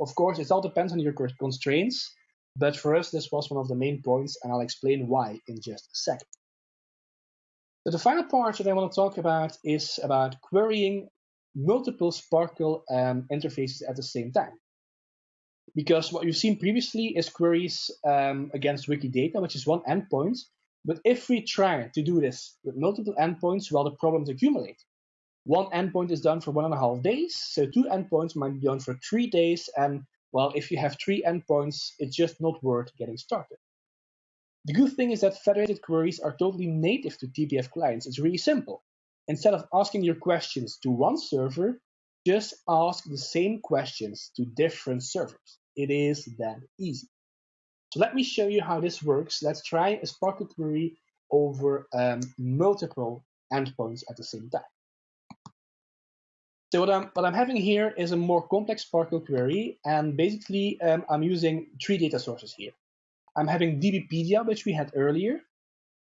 [SPEAKER 2] Of course, it all depends on your constraints, but for us, this was one of the main points, and I'll explain why in just a second. So the final part that I want to talk about is about querying multiple SPARQL um, interfaces at the same time. Because what you've seen previously is queries um, against Wikidata, which is one endpoint. But if we try to do this with multiple endpoints, well, the problems accumulate. One endpoint is done for one and a half days, so two endpoints might be done for three days, and well, if you have three endpoints, it's just not worth getting started. The good thing is that federated queries are totally native to TPF clients. It's really simple. Instead of asking your questions to one server, just ask the same questions to different servers. It is that easy. So let me show you how this works. Let's try a SPARQL query over um, multiple endpoints at the same time. So what I'm, what I'm having here is a more complex SPARQL query, and basically um, I'm using three data sources here. I'm having DBpedia, which we had earlier.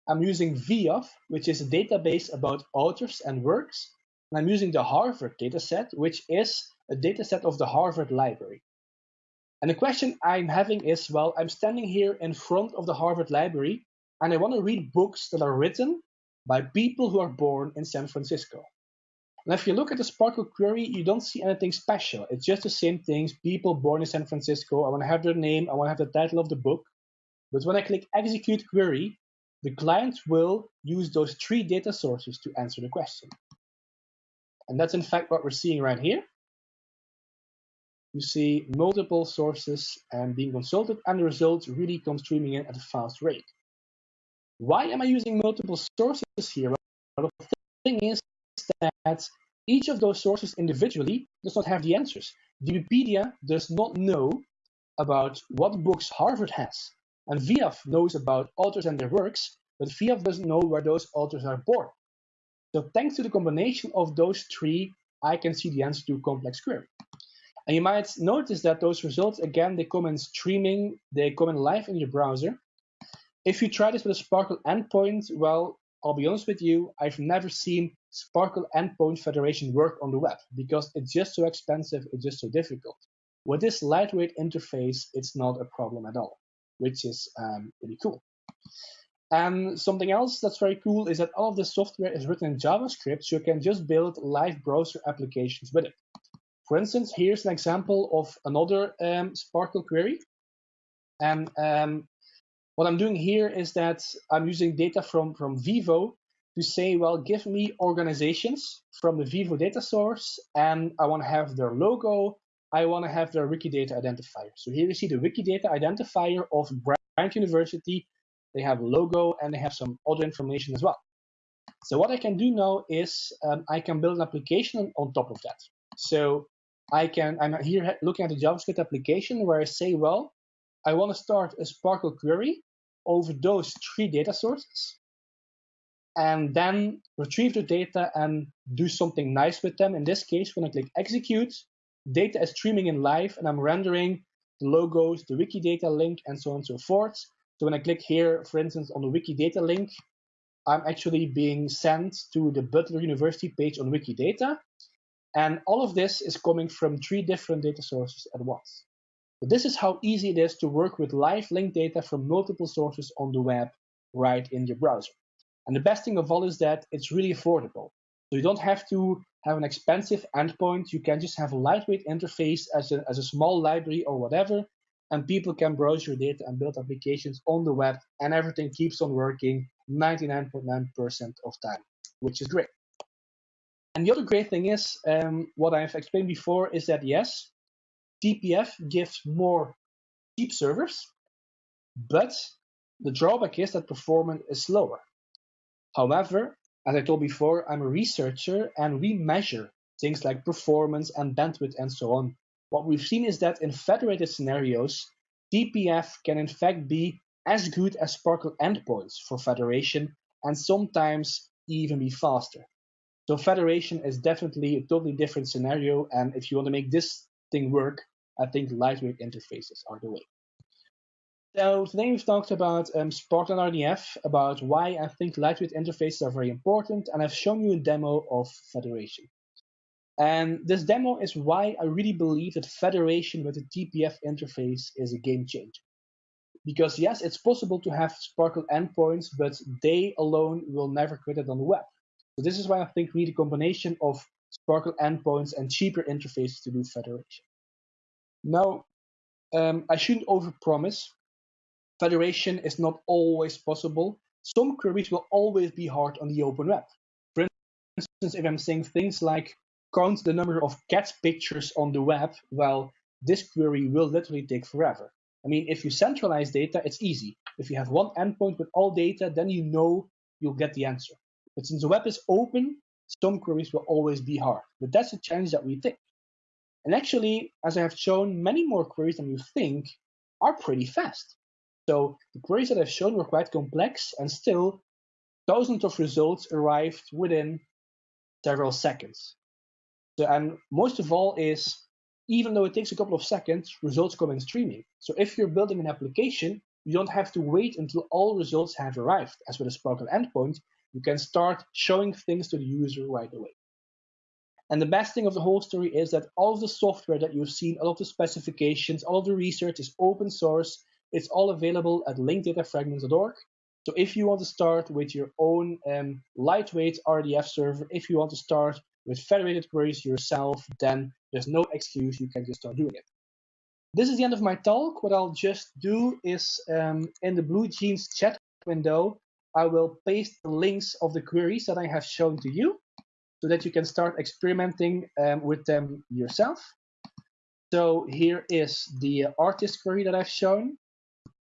[SPEAKER 2] I'm using VIAF, which is a database about authors and works. And I'm using the Harvard dataset, which is a dataset of the Harvard Library. And the question I'm having is, well, I'm standing here in front of the Harvard Library, and I want to read books that are written by people who are born in San Francisco. And if you look at the SPARQL query, you don't see anything special. It's just the same things, people born in San Francisco. I want to have their name. I want to have the title of the book. But when I click execute query, the client will use those three data sources to answer the question. And that's in fact what we're seeing right here. You see multiple sources and being consulted and the results really come streaming in at a fast rate. Why am I using multiple sources here? Well, the thing is that each of those sources individually does not have the answers. Wikipedia does not know about what books Harvard has. And VIAF knows about authors and their works, but VIAF doesn't know where those authors are born. So thanks to the combination of those three, I can see the answer to a complex query. And you might notice that those results, again, they come in streaming, they come in live in your browser. If you try this with a SPARQL endpoint, well, I'll be honest with you, I've never seen SPARQL endpoint federation work on the web because it's just so expensive, it's just so difficult. With this lightweight interface, it's not a problem at all which is um, really cool. And something else that's very cool is that all of this software is written in JavaScript, so you can just build live browser applications with it. For instance, here's an example of another um, SPARQL query. And um, what I'm doing here is that I'm using data from, from Vivo to say, well, give me organizations from the Vivo data source, and I want to have their logo, I want to have their Wikidata identifier. So here you see the Wikidata identifier of Bryant University. They have a logo and they have some other information as well. So what I can do now is um, I can build an application on top of that. So I can, I'm here looking at the JavaScript application where I say, well, I want to start a SPARQL query over those three data sources and then retrieve the data and do something nice with them. In this case, when I click execute, data is streaming in live and I'm rendering the logos, the Wikidata link, and so on and so forth. So when I click here, for instance, on the Wikidata link, I'm actually being sent to the Butler University page on Wikidata. And all of this is coming from three different data sources at once. This is how easy it is to work with live linked data from multiple sources on the web right in your browser. And the best thing of all is that it's really affordable. So you don't have to have an expensive endpoint. You can just have a lightweight interface as a, as a small library or whatever, and people can browse your data and build applications on the web, and everything keeps on working 99.9% of time, which is great. And the other great thing is, um, what I've explained before is that yes, TPF gives more cheap servers, but the drawback is that performance is slower. However, as I told before, I'm a researcher and we measure things like performance and bandwidth and so on. What we've seen is that in federated scenarios, TPF can in fact be as good as SPARQL endpoints for federation and sometimes even be faster. So federation is definitely a totally different scenario. And if you want to make this thing work, I think lightweight interfaces are the way. So today we've talked about um, SPARQL and RDF, about why I think lightweight interfaces are very important, and I've shown you a demo of Federation. And this demo is why I really believe that Federation with a TPF interface is a game changer. Because yes, it's possible to have SPARQL endpoints, but they alone will never create it on the web. So this is why I think we need a combination of SPARQL endpoints and cheaper interfaces to do federation. Now, um, I shouldn't overpromise. Federation is not always possible. Some queries will always be hard on the open web. For instance, if I'm saying things like count the number of cat pictures on the web, well, this query will literally take forever. I mean, if you centralize data, it's easy. If you have one endpoint with all data, then you know you'll get the answer. But since the web is open, some queries will always be hard. But that's a challenge that we take. And actually, as I have shown, many more queries than you think are pretty fast. So the queries that I've shown were quite complex and still thousands of results arrived within several seconds. So, and most of all is, even though it takes a couple of seconds, results come in streaming. So if you're building an application, you don't have to wait until all results have arrived. As with a SPARQL endpoint, you can start showing things to the user right away. And the best thing of the whole story is that all of the software that you've seen, all of the specifications, all of the research is open source. It's all available at linkeddatafragments.org. So if you want to start with your own um, lightweight RDF server, if you want to start with federated queries yourself, then there's no excuse. You can just start doing it. This is the end of my talk. What I'll just do is um, in the BlueJeans chat window, I will paste the links of the queries that I have shown to you so that you can start experimenting um, with them yourself. So here is the artist query that I've shown.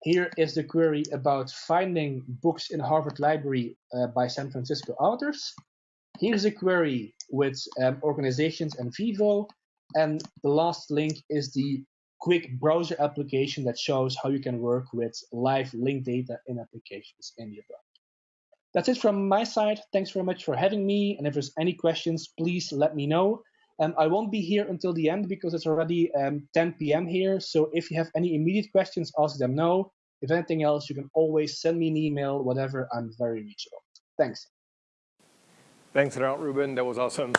[SPEAKER 2] Here is the query about finding books in Harvard Library uh, by San Francisco authors. Here's a query with um, organizations and Vivo. And the last link is the quick browser application that shows how you can work with live linked data in applications in your browser. That's it from my side. Thanks very much for having me. And if there's any questions, please let me know. Um, I won't be here until the end because it's already um, 10 p.m. here. So if you have any immediate questions, ask them now. If anything else, you can always send me an email, whatever. I'm very reachable. Thanks.
[SPEAKER 1] Thanks a lot, Ruben. That was awesome.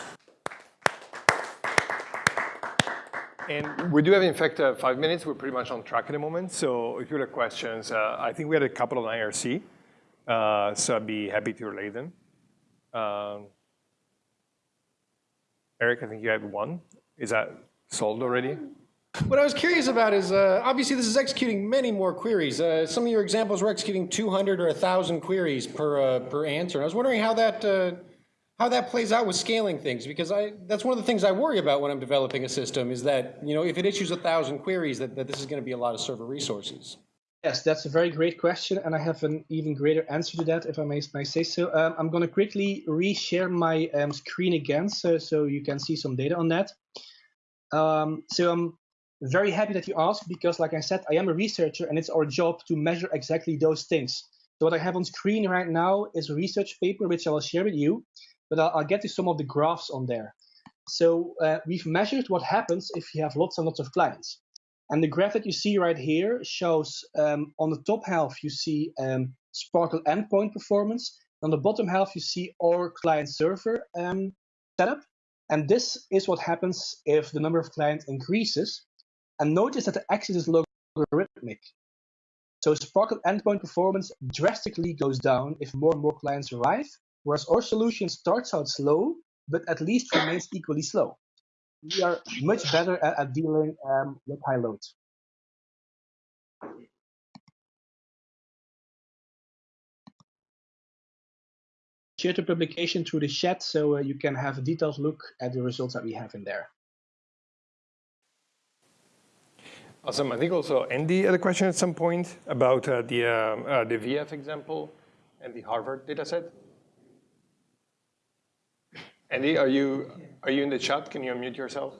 [SPEAKER 1] And we do have, in fact, uh, five minutes. We're pretty much on track at the moment. So if you have questions, uh, I think we had a couple on IRC. Uh, so I'd be happy to relay them. Um, Eric, I think you had one. Is that solved already?
[SPEAKER 5] What I was curious about is, uh, obviously this is executing many more queries. Uh, some of your examples were executing 200 or 1,000 queries per, uh, per answer. And I was wondering how that, uh, how that plays out with scaling things, because I, that's one of the things I worry about when I'm developing a system is that, you know, if it issues 1,000 queries, that, that this is going to be a lot of server resources.
[SPEAKER 2] Yes, that's a very great question, and I have an even greater answer to that, if I may, may say so. Um, I'm going to quickly reshare my um, screen again, so, so you can see some data on that. Um, so I'm very happy that you asked, because like I said, I am a researcher, and it's our job to measure exactly those things. So what I have on screen right now is a research paper, which I will share with you, but I'll, I'll get to some of the graphs on there. So uh, we've measured what happens if you have lots and lots of clients. And the graph that you see right here shows um, on the top half, you see um, SPARQL endpoint performance. On the bottom half, you see our client server um, setup. And this is what happens if the number of clients increases. And notice that the axis is logarithmic. So SPARQL endpoint performance drastically goes down if more and more clients arrive, whereas our solution starts out slow, but at least remains equally slow we are much better at, at dealing um, with high loads. Share the publication through the chat so uh, you can have a detailed look at the results that we have in there.
[SPEAKER 1] Awesome. I think also Andy had a question at some point about uh, the, um, uh, the VIAF example and the Harvard dataset. Andy, are you, are you in the chat? Can you unmute yourself?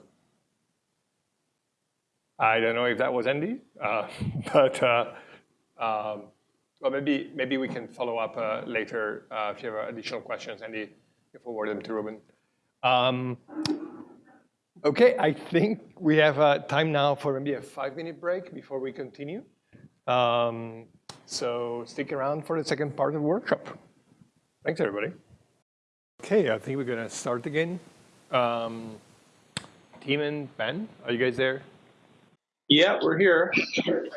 [SPEAKER 1] I don't know if that was Andy, uh, but uh, um, Well, maybe maybe we can follow up uh, later uh, if you have additional questions, Andy. You forward them to Ruben. Um, okay, I think we have uh, time now for maybe a five-minute break before we continue. Um, so stick around for the second part of the workshop. Thanks, everybody. Okay, I think we're going to start again. Um, Tim and Ben, are you guys there?
[SPEAKER 6] Yeah, we're here.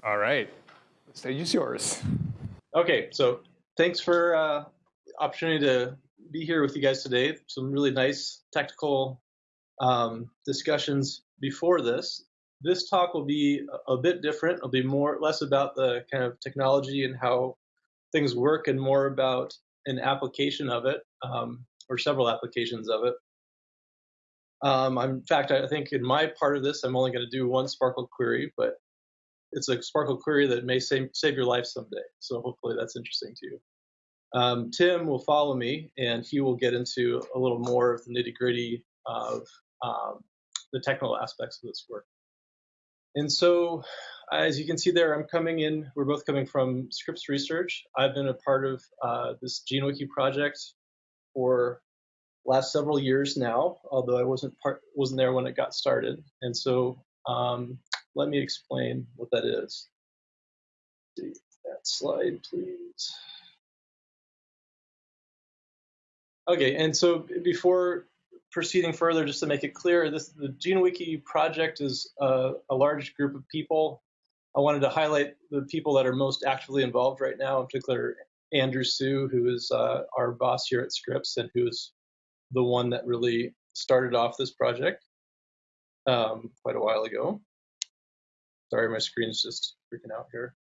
[SPEAKER 1] All right, the stage is yours.
[SPEAKER 6] Okay, so thanks for uh, opportunity to be here with you guys today. Some really nice technical um, discussions before this. This talk will be a bit different. It'll be more less about the kind of technology and how things work, and more about an application of it, um, or several applications of it. Um, in fact, I think in my part of this, I'm only going to do one SPARQL query, but it's a SPARQL query that may save, save your life someday. So hopefully that's interesting to you. Um, Tim will follow me, and he will get into a little more of the nitty gritty of um, the technical aspects of this work. And so, as you can see there, I'm coming in, we're both coming from Scripps Research. I've been a part of uh, this GeneWiki project for last several years now, although I wasn't part, wasn't there when it got started. And so um, let me explain what that is. That slide, please. Okay, and so before proceeding further, just to make it clear, this the GeneWiki project is a, a large group of people. I wanted to highlight the people that are most actively involved right now, in particular Andrew Su, who is uh, our boss here at Scripps and who is the one that really started off this project um, quite a while ago. Sorry, my screen's just freaking out here.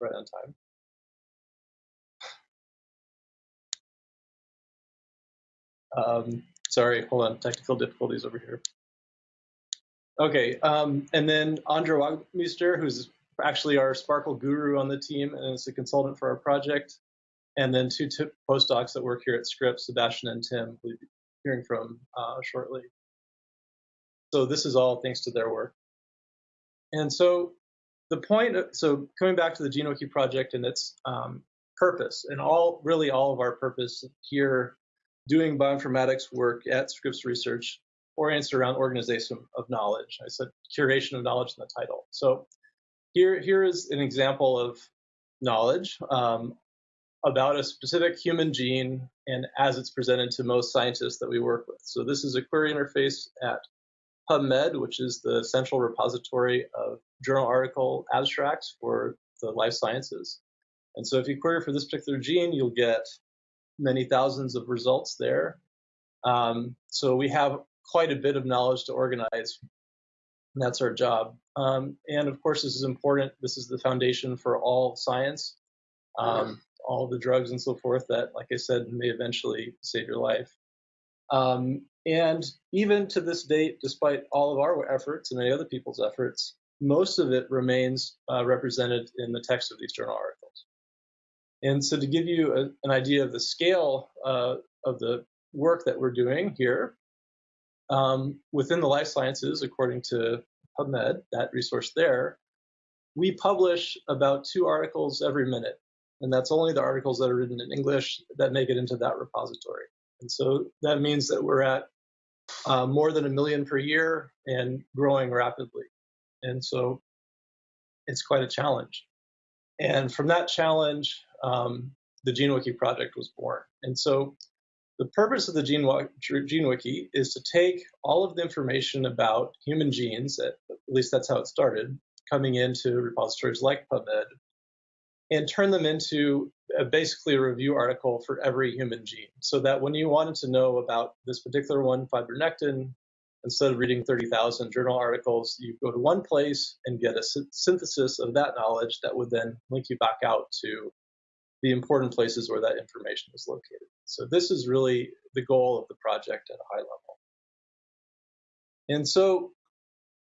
[SPEAKER 6] Right on time. Um, sorry, hold on, technical difficulties over here. Okay, um, and then Andra Waagmeester, who's actually our SPARQL guru on the team and is a consultant for our project. And then two postdocs that work here at Scripps, Sebastian and Tim, we'll be hearing from uh, shortly. So this is all thanks to their work. And so the point, so coming back to the GeneWiki project and its um, purpose, and all really all of our purpose here doing bioinformatics work at Scripps Research orients around organization of knowledge. I said curation of knowledge in the title. So here, here is an example of knowledge um, about a specific human gene and as it's presented to most scientists that we work with. So this is a query interface at PubMed, which is the central repository of journal article abstracts for the life sciences. And so if you query for this particular gene, you'll get many thousands of results there. Um, so we have quite a bit of knowledge to organize. And that's our job. Um, and of course, this is important. This is the foundation for all science, um, all the drugs and so forth that, like I said, may eventually save your life. Um, and even to this date, despite all of our efforts and many other people's efforts, most of it remains uh, represented in the text of these journal articles. And so to give you a, an idea of the scale uh, of the work that we're doing here, um, within the life sciences, according to PubMed, that resource there, we publish about two articles every minute. And that's only the articles that are written in English that make it into that repository. And so that means that we're at uh, more than a million per year and growing rapidly. And so it's quite a challenge. And from that challenge, um, the GeneWiki project was born. And so the purpose of the Gene, Wiki is to take all of the information about human genes, at, least that's how it started, coming into repositories like PubMed, and turn them into a, basically a review article for every human gene. So that when you wanted to know about this particular one, fibronectin, instead of reading 30,000 journal articles, you go to one place and get a synthesis of that knowledge that would then link you back out to the important places where that information is located. So this is really the goal of the project at a high level. And so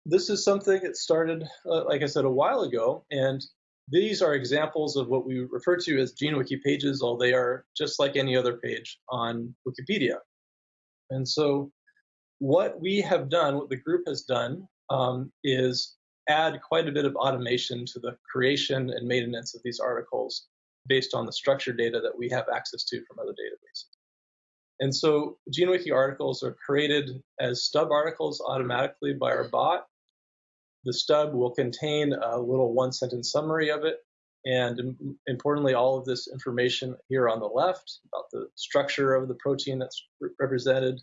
[SPEAKER 6] this is something that started, uh, like I said, a while ago, and these are examples of what we refer to as GeneWiki pages, although they are just like any other page on Wikipedia. And so what we have done, what the group has done, um, is add quite a bit of automation to the creation and maintenance of these articles based on the structured data that we have access to from other databases. And so GeneWiki articles are created as stub articles automatically by our bot. The stub will contain a little one sentence summary of it. And importantly, all of this information here on the left about the structure of the protein that's represented,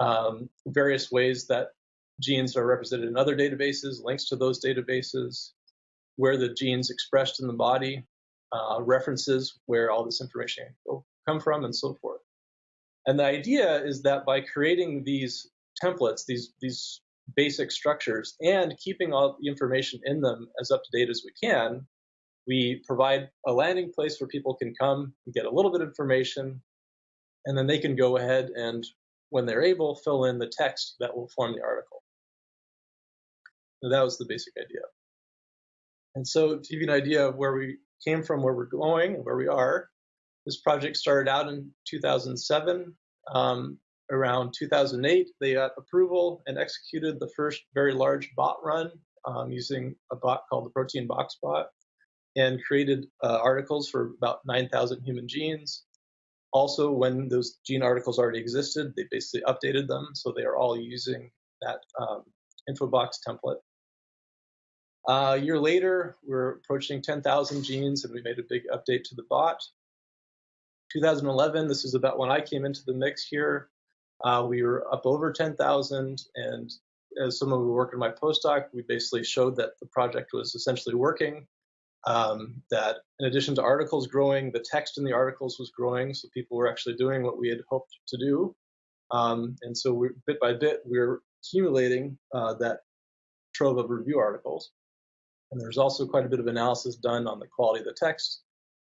[SPEAKER 6] um, various ways that genes are represented in other databases, links to those databases, where the genes expressed in the body, uh, references where all this information will come from, and so forth. And the idea is that by creating these templates, these these basic structures, and keeping all the information in them as up to date as we can, we provide a landing place where people can come and get a little bit of information, and then they can go ahead and, when they're able, fill in the text that will form the article. That was the basic idea. And so to give you an idea of where we came from, where we're going, and where we are, this project started out in 2007. Um, around 2008, they got approval and executed the first very large bot run um, using a bot called the Protein Box Bot and created uh, articles for about 9,000 human genes. Also, when those gene articles already existed, they basically updated them, so they are all using that um, InfoBox template. Uh, a year later, we're approaching 10,000 genes, and we made a big update to the bot. 2011, this is about when I came into the mix here. Uh, we were up over 10,000, and as someone who worked in my postdoc, we basically showed that the project was essentially working. Um, that in addition to articles growing, the text in the articles was growing, so people were actually doing what we had hoped to do. Um, and so we, bit by bit, we we're accumulating uh, that trove of review articles. And there's also quite a bit of analysis done on the quality of the text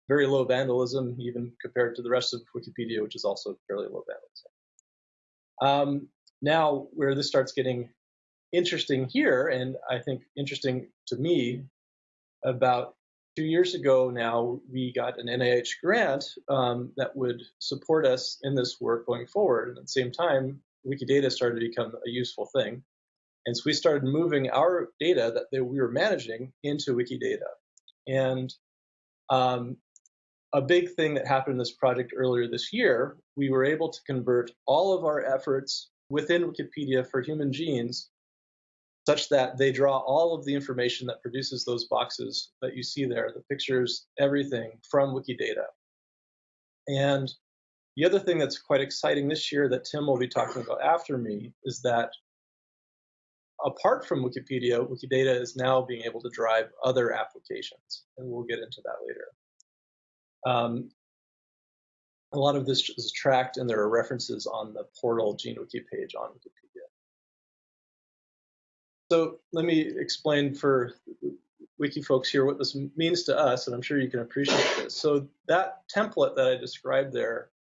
[SPEAKER 6] very low vandalism, even compared to the rest of Wikipedia, which is also fairly low vandalism. Um, now, where this starts getting interesting here, and I think interesting to me, about two years ago now, we got an NIH grant um, that would support us in this work going forward. And at the same time, Wikidata started to become a useful thing. And so we started moving our data that we were managing into Wikidata. And um, a big thing that happened in this project earlier this year, we were able to convert all of our efforts within Wikipedia for human genes such that they draw all of the information that produces those boxes that you see there, the pictures, everything from Wikidata. And the other thing that's quite exciting this year that Tim will be talking about after me is that apart from Wikipedia, Wikidata is now being able to drive other applications, and we'll get into that later. Um, a lot of this is tracked, and there are references on the portal GeneWiki page on Wikipedia. So let me explain for wiki folks here what this means to us, and I'm sure you can appreciate this. So that template that I described there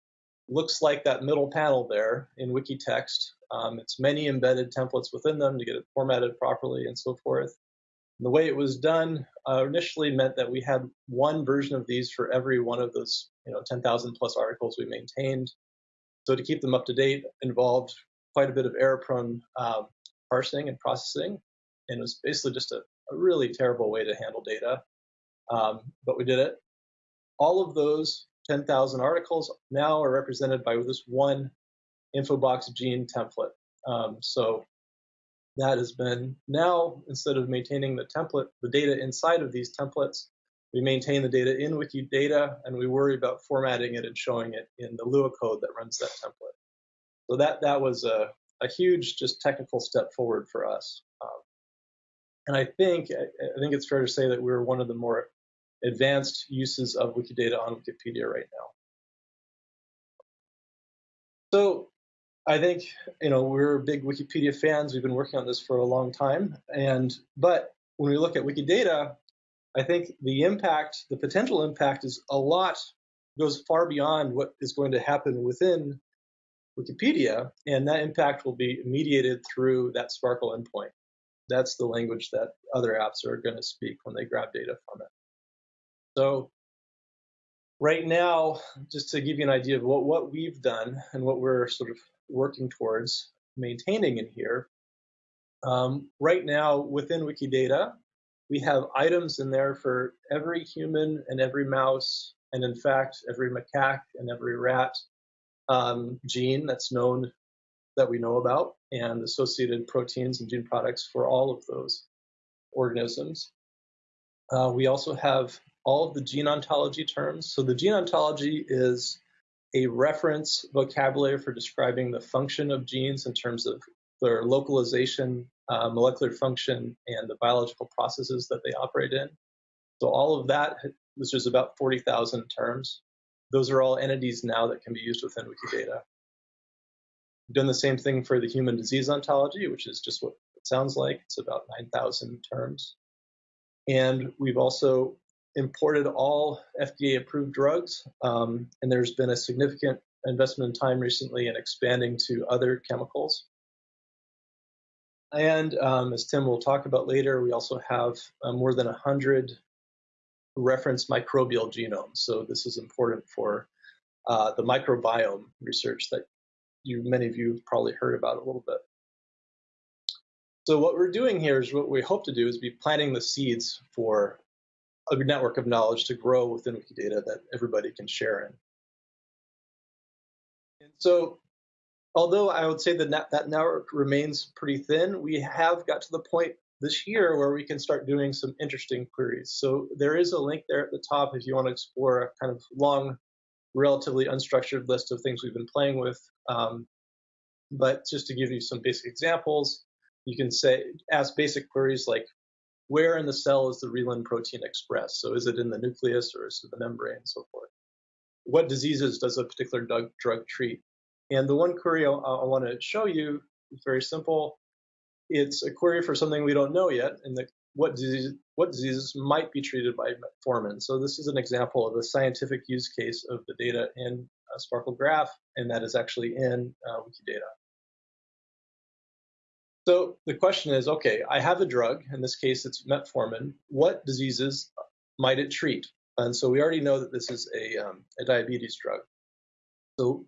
[SPEAKER 6] looks like that middle panel there in Wikitext. Um, it's many embedded templates within them to get it formatted properly and so forth. And the way it was done uh, initially meant that we had one version of these for every one of those, you know, 10,000 plus articles we maintained. So to keep them up to date involved quite a bit of error-prone um, parsing and processing, and it was basically just a, a really terrible way to handle data. Um, but we did it. All of those 10,000 articles now are represented by this one InfoBox gene template. Um, so that has been now instead of maintaining the template, the data inside of these templates, we maintain the data in Wikidata and we worry about formatting it and showing it in the Lua code that runs that template. So that that was a, a huge just technical step forward for us. Um, and I think I think it's fair to say that we're one of the more advanced uses of Wikidata on Wikipedia right now. So I think you know we're big Wikipedia fans. We've been working on this for a long time, and but when we look at Wikidata, I think the impact, the potential impact, is a lot goes far beyond what is going to happen within Wikipedia, and that impact will be mediated through that SPARQL endpoint. That's the language that other apps are going to speak when they grab data from it. So right now, just to give you an idea of what, what we've done and what we're sort of working towards maintaining in here. Um, right now, within Wikidata, we have items in there for every human and every mouse And in fact, every macaque and every rat um, gene that's known that we know about and associated proteins and gene products for all of those organisms. Uh, we also have all of the gene ontology terms. So the gene ontology is a reference vocabulary for describing the function of genes in terms of their localization, uh, molecular function, and the biological processes that they operate in. So all of that, which is about 40,000 terms, those are all entities now that can be used within Wikidata. We've done the same thing for the human disease ontology, which is just what it sounds like. It's about 9,000 terms. And we've also imported all FDA approved drugs, um, and there's been a significant investment in time recently in expanding to other chemicals. And um, as Tim will talk about later, we also have uh, more than 100 reference microbial genomes. So this is important for uh, the microbiome research that you many of you have probably heard about a little bit. So what we're doing here is what we hope to do is be planting the seeds for a network of knowledge to grow within Wikidata that everybody can share in. And so although I would say that that network remains pretty thin, we have got to the point this year where we can start doing some interesting queries. So there is a link there at the top if you want to explore a kind of long, relatively unstructured list of things we've been playing with. Um, but just to give you some basic examples, you can say ask basic queries like where in the cell is the reelin protein expressed? So is it in the nucleus or is it the membrane and so forth? What diseases does a particular drug, drug treat? And the one query I, I want to show you is very simple. It's a query for something we don't know yet, and the, what, disease, what diseases might be treated by metformin. So this is an example of a scientific use case of the data in SPARQL Graph, and that is actually in uh, Wikidata. So the question is, okay, I have a drug, in this case it's metformin, what diseases might it treat? And so we already know that this is a, um, a diabetes drug. So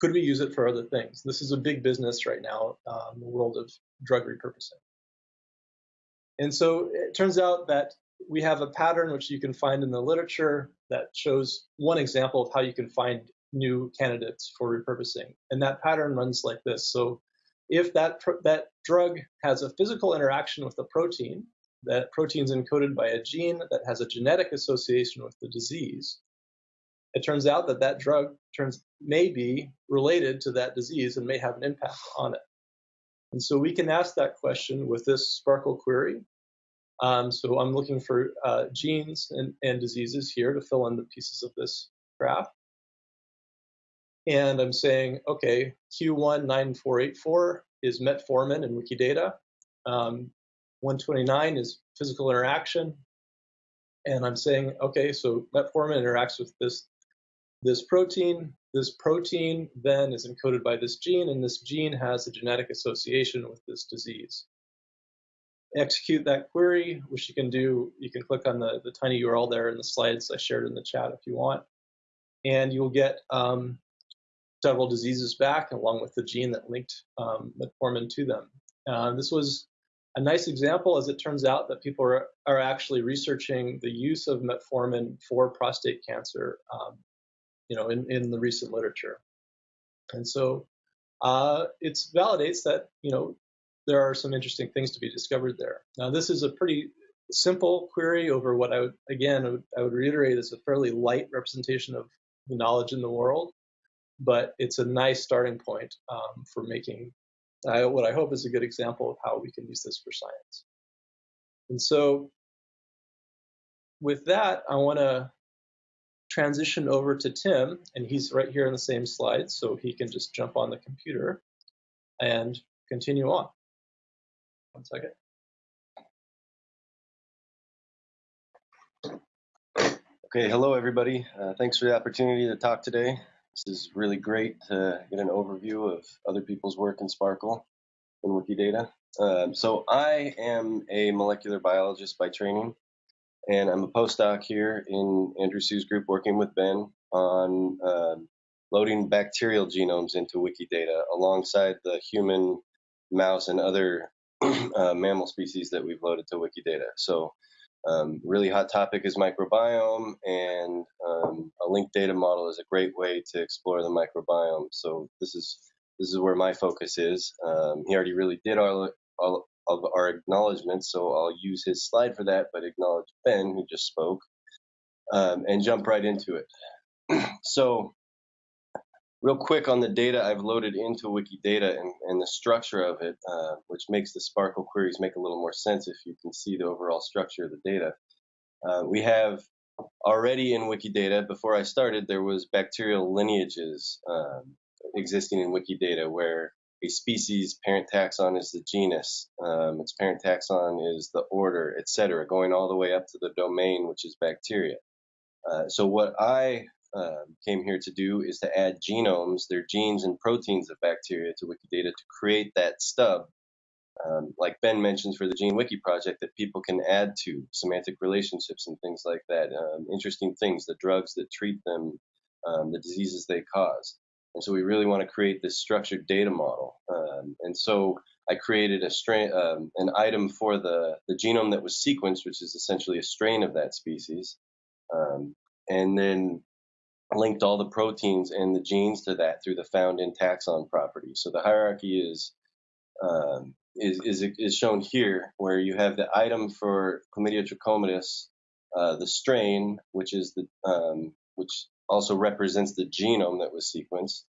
[SPEAKER 6] could we use it for other things? This is a big business right now um, in the world of drug repurposing. And so it turns out that we have a pattern which you can find in the literature that shows one example of how you can find new candidates for repurposing. And that pattern runs like this. So if that, that drug has a physical interaction with the protein, that protein is encoded by a gene that has a genetic association with the disease, it turns out that that drug turns may be related to that disease and may have an impact on it. And so we can ask that question with this SPARQL query. Um, so I'm looking for uh, genes and, and diseases here to fill in the pieces of this graph and I'm saying, okay, Q19484 is metformin in Wikidata. Um, 129 is physical interaction. And I'm saying, okay, so metformin interacts with this, this protein. This protein then is encoded by this gene, and this gene has a genetic association with this disease. Execute that query, which you can do. You can click on the, the tiny URL there in the slides I shared in the chat if you want. And you'll get um, several diseases back, along with the gene that linked um, metformin to them. Uh, this was a nice example, as it turns out, that people are, are actually researching the use of metformin for prostate cancer, um, you know, in, in the recent literature. And so uh, it validates that, you know, there are some interesting things to be discovered there. Now, this is a pretty simple query over what I would, again, I would, I would reiterate is a fairly light representation of the knowledge in the world but it's a nice starting point um, for making what I hope is a good example of how we can use this for science. And so with that, I want to transition over to Tim, and he's right here in the same slide, so he can just jump on the computer and continue on. One second.
[SPEAKER 7] Okay, hello everybody. Uh, thanks for the opportunity to talk today. This is really great to get an overview of other people's work in SPARQL and Wikidata. Um, so I am a molecular biologist by training, and I'm a postdoc here in Andrew Su's group working with Ben on uh, loading bacterial genomes into Wikidata alongside the human, mouse, and other uh, mammal species that we've loaded to Wikidata. So Um, really hot topic is microbiome, and um, a linked data model is a great way to explore the microbiome. So this is this is where my focus is. Um, he already really did all, all of our acknowledgments, so I'll use his slide for that, but acknowledge Ben, who just spoke, um, and jump right into it. so real quick on the data I've loaded into Wikidata and, and the structure of it, uh, which makes the SPARQL queries make a little more sense if you can see the overall structure of the data. Uh, we have already in Wikidata, before I started, there was bacterial lineages um, existing in Wikidata where a species parent taxon is the genus, um, its parent taxon is the order, etc., going all the way up to the domain, which is bacteria. Uh, so what I uh, came here to do is to add genomes, their genes and proteins of bacteria to Wikidata to create that stub, um, like Ben mentions for the GeneWiki project, that people can add to semantic relationships and things like that. Um, interesting things, the drugs that treat them, um, the diseases they cause. And so we really want to create this structured data model. Um, and so I created a strain, um, an item for the, the genome that was sequenced, which is essentially a strain of that species. Um, and then linked all the proteins and the genes to that through the found in taxon property. So the hierarchy is um, is, is, is shown here, where you have the item for Chlamydia trachomatis, uh, the strain, which is the um, which also represents the genome that was sequenced.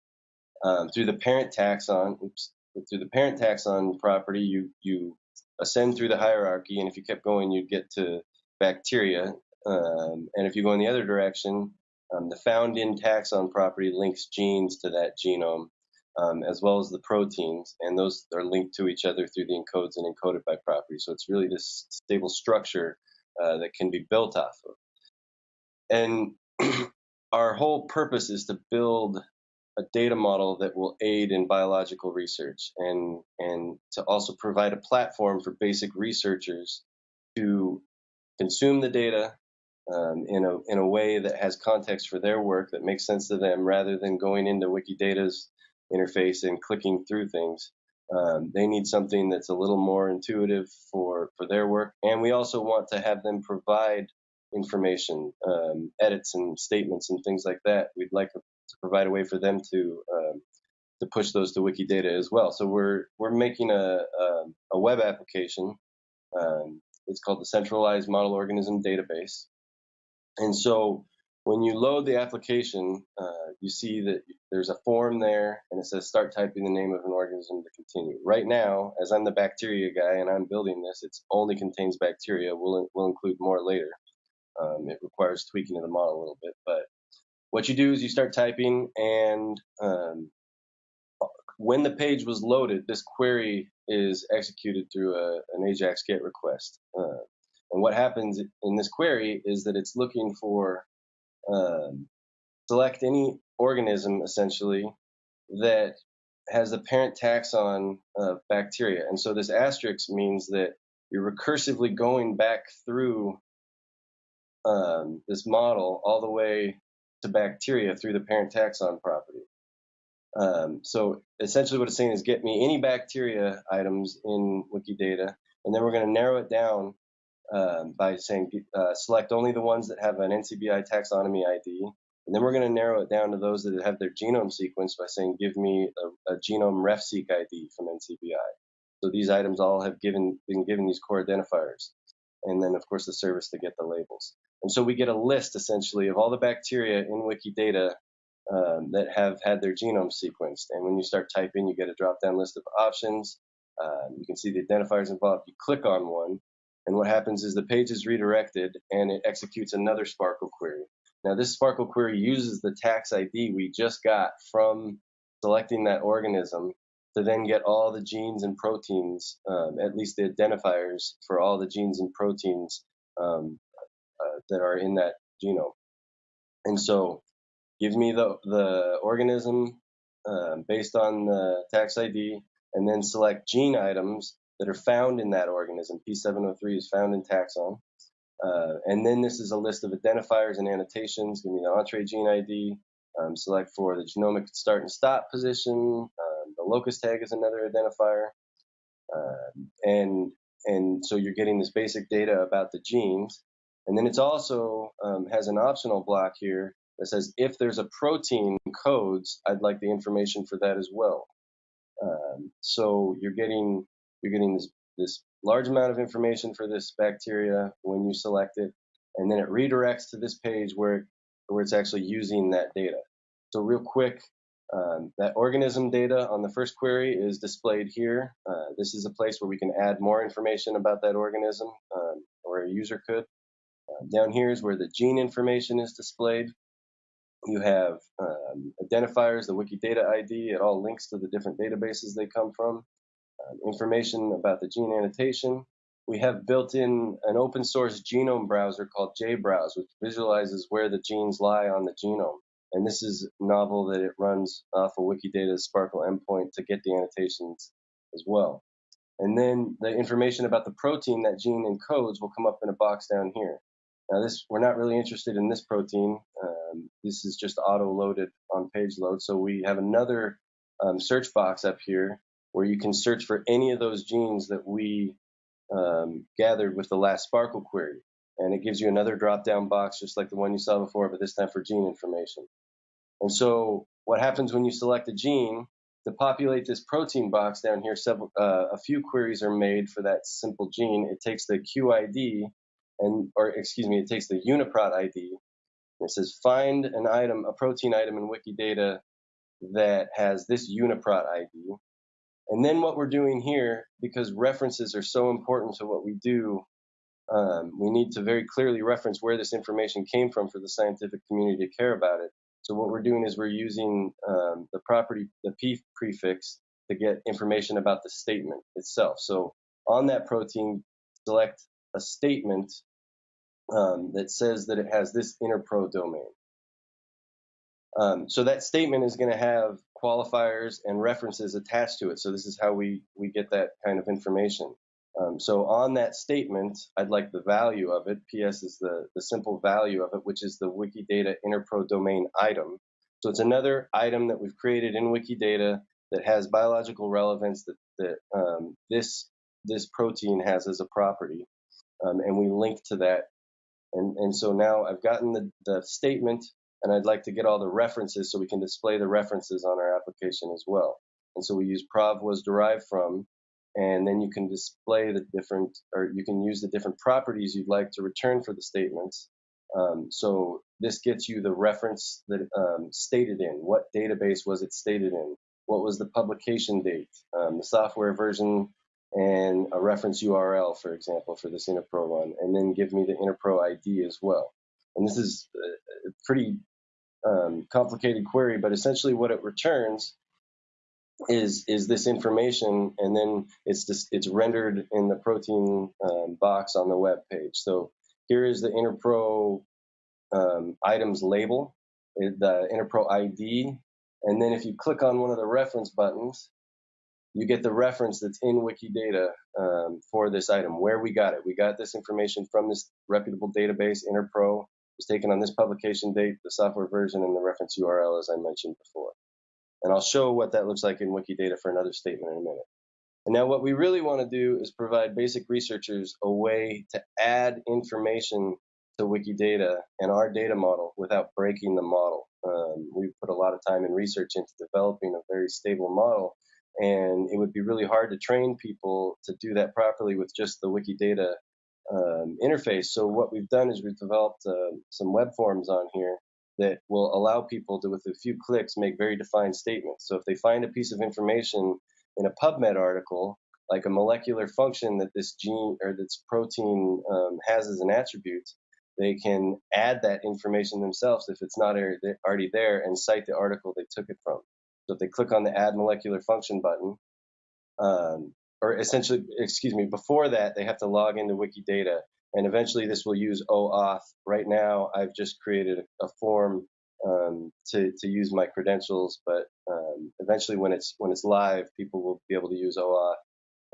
[SPEAKER 7] Um, through the parent taxon, oops, through the parent taxon property, you you ascend through the hierarchy, and if you kept going, you'd get to bacteria. Um, and if you go in the other direction, um, the found in taxon property links genes to that genome, um, as well as the proteins, and those are linked to each other through the encodes and encoded by property. So it's really this stable structure uh, that can be built off of. And our whole purpose is to build a data model that will aid in biological research and and to also provide a platform for basic researchers to consume the data um, in a in a way that has context for their work that makes sense to them, rather than going into Wikidata's interface and clicking through things. Um, they need something that's a little more intuitive for for their work, and we also want to have them provide information, um, edits and statements and things like that. We'd like to provide a way for them to um, to push those to Wikidata as well. So we're we're making a a, a web application. Um, it's called the Centralized Model Organism Database, and so when you load the application, uh, you see that there's a form there and it says start typing the name of an organism to continue. Right now, as I'm the bacteria guy and I'm building this, it only contains bacteria. We'll, we'll include more later. Um, it requires tweaking of the model a little bit. But what you do is you start typing and um, when the page was loaded, this query is executed through a, an AJAX GET request. Uh, and what happens in this query is that it's looking for um, select any organism essentially that has the parent taxon of bacteria. And so this asterisk means that you're recursively going back through um, this model all the way to bacteria through the parent taxon property. Um, so essentially what it's saying is get me any bacteria items in Wikidata, and then we're going to narrow it down um, by saying uh, select only the ones that have an NCBI taxonomy ID. And then we're going to narrow it down to those that have their genome sequence by saying give me a, a genome RefSeq ID from NCBI. So these items all have given been given these core identifiers. And then of course the service to get the labels. And so we get a list essentially of all the bacteria in Wikidata um, that have had their genome sequenced. And when you start typing, you get a drop down list of options. Um, you can see the identifiers involved. You click on one, and what happens is the page is redirected and it executes another SPARQL query. Now this SPARQL query uses the tax ID we just got from selecting that organism to then get all the genes and proteins, um, at least the identifiers for all the genes and proteins um, uh, that are in that genome. And so gives me the, the organism uh, based on the tax ID and then select gene items that are found in that organism. P703 is found in taxon. Uh, and then this is a list of identifiers and annotations. Give me the Entrez gene ID. Um, select for the genomic start and stop position. Um, the locus tag is another identifier. Uh, and and so you're getting this basic data about the genes. And then it's also um, has an optional block here that says if there's a protein codes, I'd like the information for that as well. Um, so you're getting you're getting this this large amount of information for this bacteria when you select it, and then it redirects to this page where where it's actually using that data. So real quick, um, that organism data on the first query is displayed here. Uh, this is a place where we can add more information about that organism, um, or a user could. Uh, down here is where the gene information is displayed. You have um, identifiers, the Wikidata ID, it all links to the different databases they come from. Information about the gene annotation. We have built in an open source genome browser called JBrowse, which visualizes where the genes lie on the genome. And this is novel that it runs off of Wikidata's SPARQL endpoint to get the annotations as well. And then the information about the protein that gene encodes will come up in a box down here. Now this, we're not really interested in this protein. Um, this is just auto-loaded on page load. So we have another um, search box up here where you can search for any of those genes that we um, gathered with the last SPARQL query. And it gives you another drop-down box just like the one you saw before, but this time for gene information. And so what happens when you select a gene, to populate this protein box down here, several, uh, a few queries are made for that simple gene. It takes the QID and, or excuse me, it takes the UniProt ID. it says find an item, a protein item in Wikidata that has this UniProt ID. And then what we're doing here, because references are so important to what we do, um, we need to very clearly reference where this information came from for the scientific community to care about it. So what we're doing is we're using um, the property, the p prefix, to get information about the statement itself. So on that protein, select a statement um, that says that it has this interpro domain. Um, so that statement is going to have qualifiers and references attached to it. So this is how we, we get that kind of information. Um, so on that statement, I'd like the value of it. PS is the, the simple value of it, which is the Wikidata interpro domain item. So it's another item that we've created in Wikidata that has biological relevance that, that um, this, this protein has as a property. Um, and we link to that and, and so now I've gotten the, the statement and I'd like to get all the references so we can display the references on our application as well. And so we use prov was derived from, and then you can display the different, or you can use the different properties you'd like to return for the statements. Um, so this gets you the reference that um, stated in, what database was it stated in, what was the publication date, um, the software version and a reference URL, for example, for this Interpro one, and then give me the Interpro ID as well. And this is a pretty um, complicated query, but essentially what it returns is is this information, and then it's just, it's rendered in the protein um, box on the web page. So here is the Interpro um, items label, the Interpro ID, and then if you click on one of the reference buttons, you get the reference that's in Wikidata um, for this item, where we got it. We got this information from this reputable database, Interpro. Was taken on this publication date, the software version, and the reference URL, as I mentioned before. And I'll show what that looks like in Wikidata for another statement in a minute. And now what we really want to do is provide basic researchers a way to add information to Wikidata and our data model without breaking the model. Um, we've put a lot of time and research into developing a very stable model and it would be really hard to train people to do that properly with just the Wikidata um, interface. So what we've done is we've developed uh, some web forms on here that will allow people to, with a few clicks, make very defined statements. So if they find a piece of information in a PubMed article, like a molecular function that this gene or this protein um, has as an attribute, they can add that information themselves if it's not already there and cite the article they took it from. So if they click on the add molecular function button, um, or essentially, excuse me, before that, they have to log into Wikidata. And eventually this will use OAuth. Right now, I've just created a, form um, to, to use my credentials, but um, eventually when it's, when it's live, people will be able to use OAuth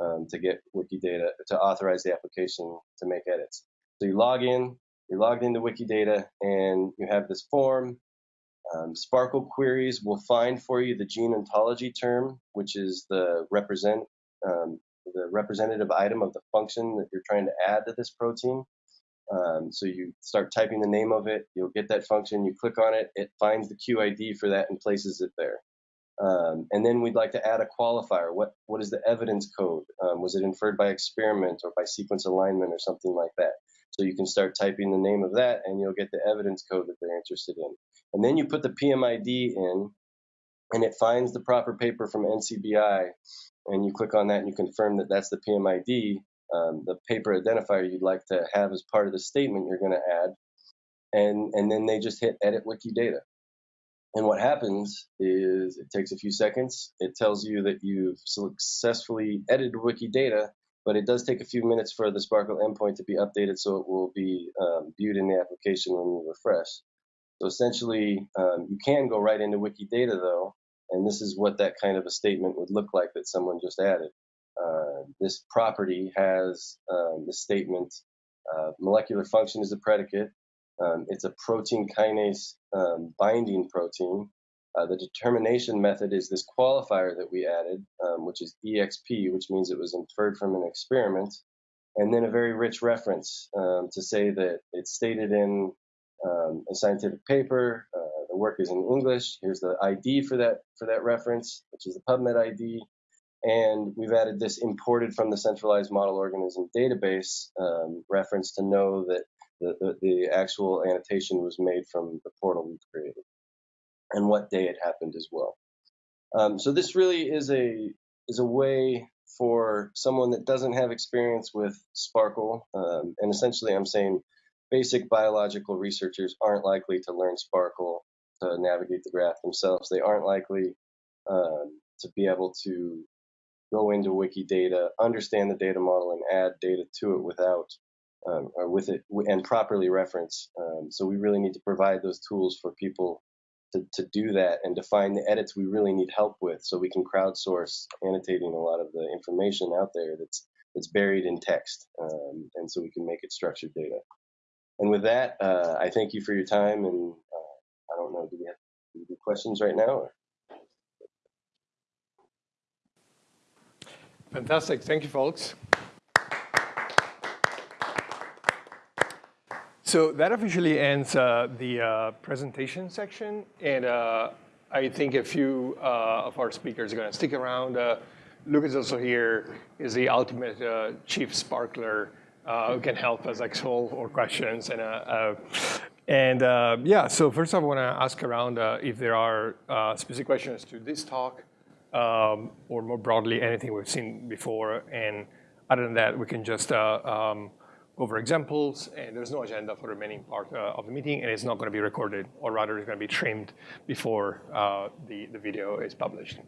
[SPEAKER 7] um, to get Wikidata, to authorize the application to make edits. So you log in, you're logged into Wikidata, and you have this form. Um, SPARQL queries will find for you the gene ontology term, which is the represent um, the representative item of the function that you're trying to add to this protein. Um, so you start typing the name of it, you'll get that function, you click on it, it finds the QID for that and places it there. Um, and then we'd like to add a qualifier. What, what is the evidence code? Um, was it inferred by experiment or by sequence alignment or something like that? So you can start typing the name of that and you'll get the evidence code that they're interested in. And then you put the PMID in and it finds the proper paper from NCBI and you click on that and you confirm that that's the PMID, um, the paper identifier you'd like to have as part of the statement you're going to add. And, and then they just hit edit Wikidata. And what happens is it takes a few seconds. It tells you that you've successfully edited Wikidata, but it does take a few minutes for the SPARQL endpoint to be updated so it will be um, viewed in the application when you refresh. So essentially, um, you can go right into Wikidata though, and this is what that kind of a statement would look like that someone just added. Uh, this property has um, the statement uh, molecular function is a predicate, um, it's a protein kinase um, binding protein. Uh, the determination method is this qualifier that we added, um, which is EXP, which means it was inferred from an experiment, and then a very rich reference um, to say that it's stated in um, a scientific paper. Work is in English. Here's the ID for that for that reference, which is the PubMed ID. And we've added this imported from the centralized model organism database um, reference to know that the, the, the actual annotation was made from the portal we created and what day it happened as well. Um, so this really is a is a way for someone that doesn't have experience with SPARQL, um, and essentially I'm saying basic biological researchers aren't likely to learn SPARQL to navigate the graph themselves. They aren't likely um, to be able to go into Wikidata, understand the data model, and add data to it without um, or with it and properly reference. Um, so we really need to provide those tools for people to, to do that and to find the edits we really need help with so we can crowdsource annotating a lot of the information out there that's that's buried in text um, and so we can make it structured data. And with that, uh, I thank you for your time and uh, don't know, do we have, have questions right now? Or?
[SPEAKER 1] Fantastic. Thank you, folks. So that officially ends uh, the uh, presentation section. And uh, I think a few uh, of our speakers are going to stick around. Uh, Lucas also here is the ultimate uh, chief sparkler who can help us like solve our questions. And, and yeah, so first I want to ask around if there are specific questions to this talk um, or more broadly, anything we've seen before. And other than that, we can just um, over examples, and there's no agenda for the remaining part uh, of the meeting, and it's not going to be recorded, or rather it's going to be trimmed before uh, the, the video is published.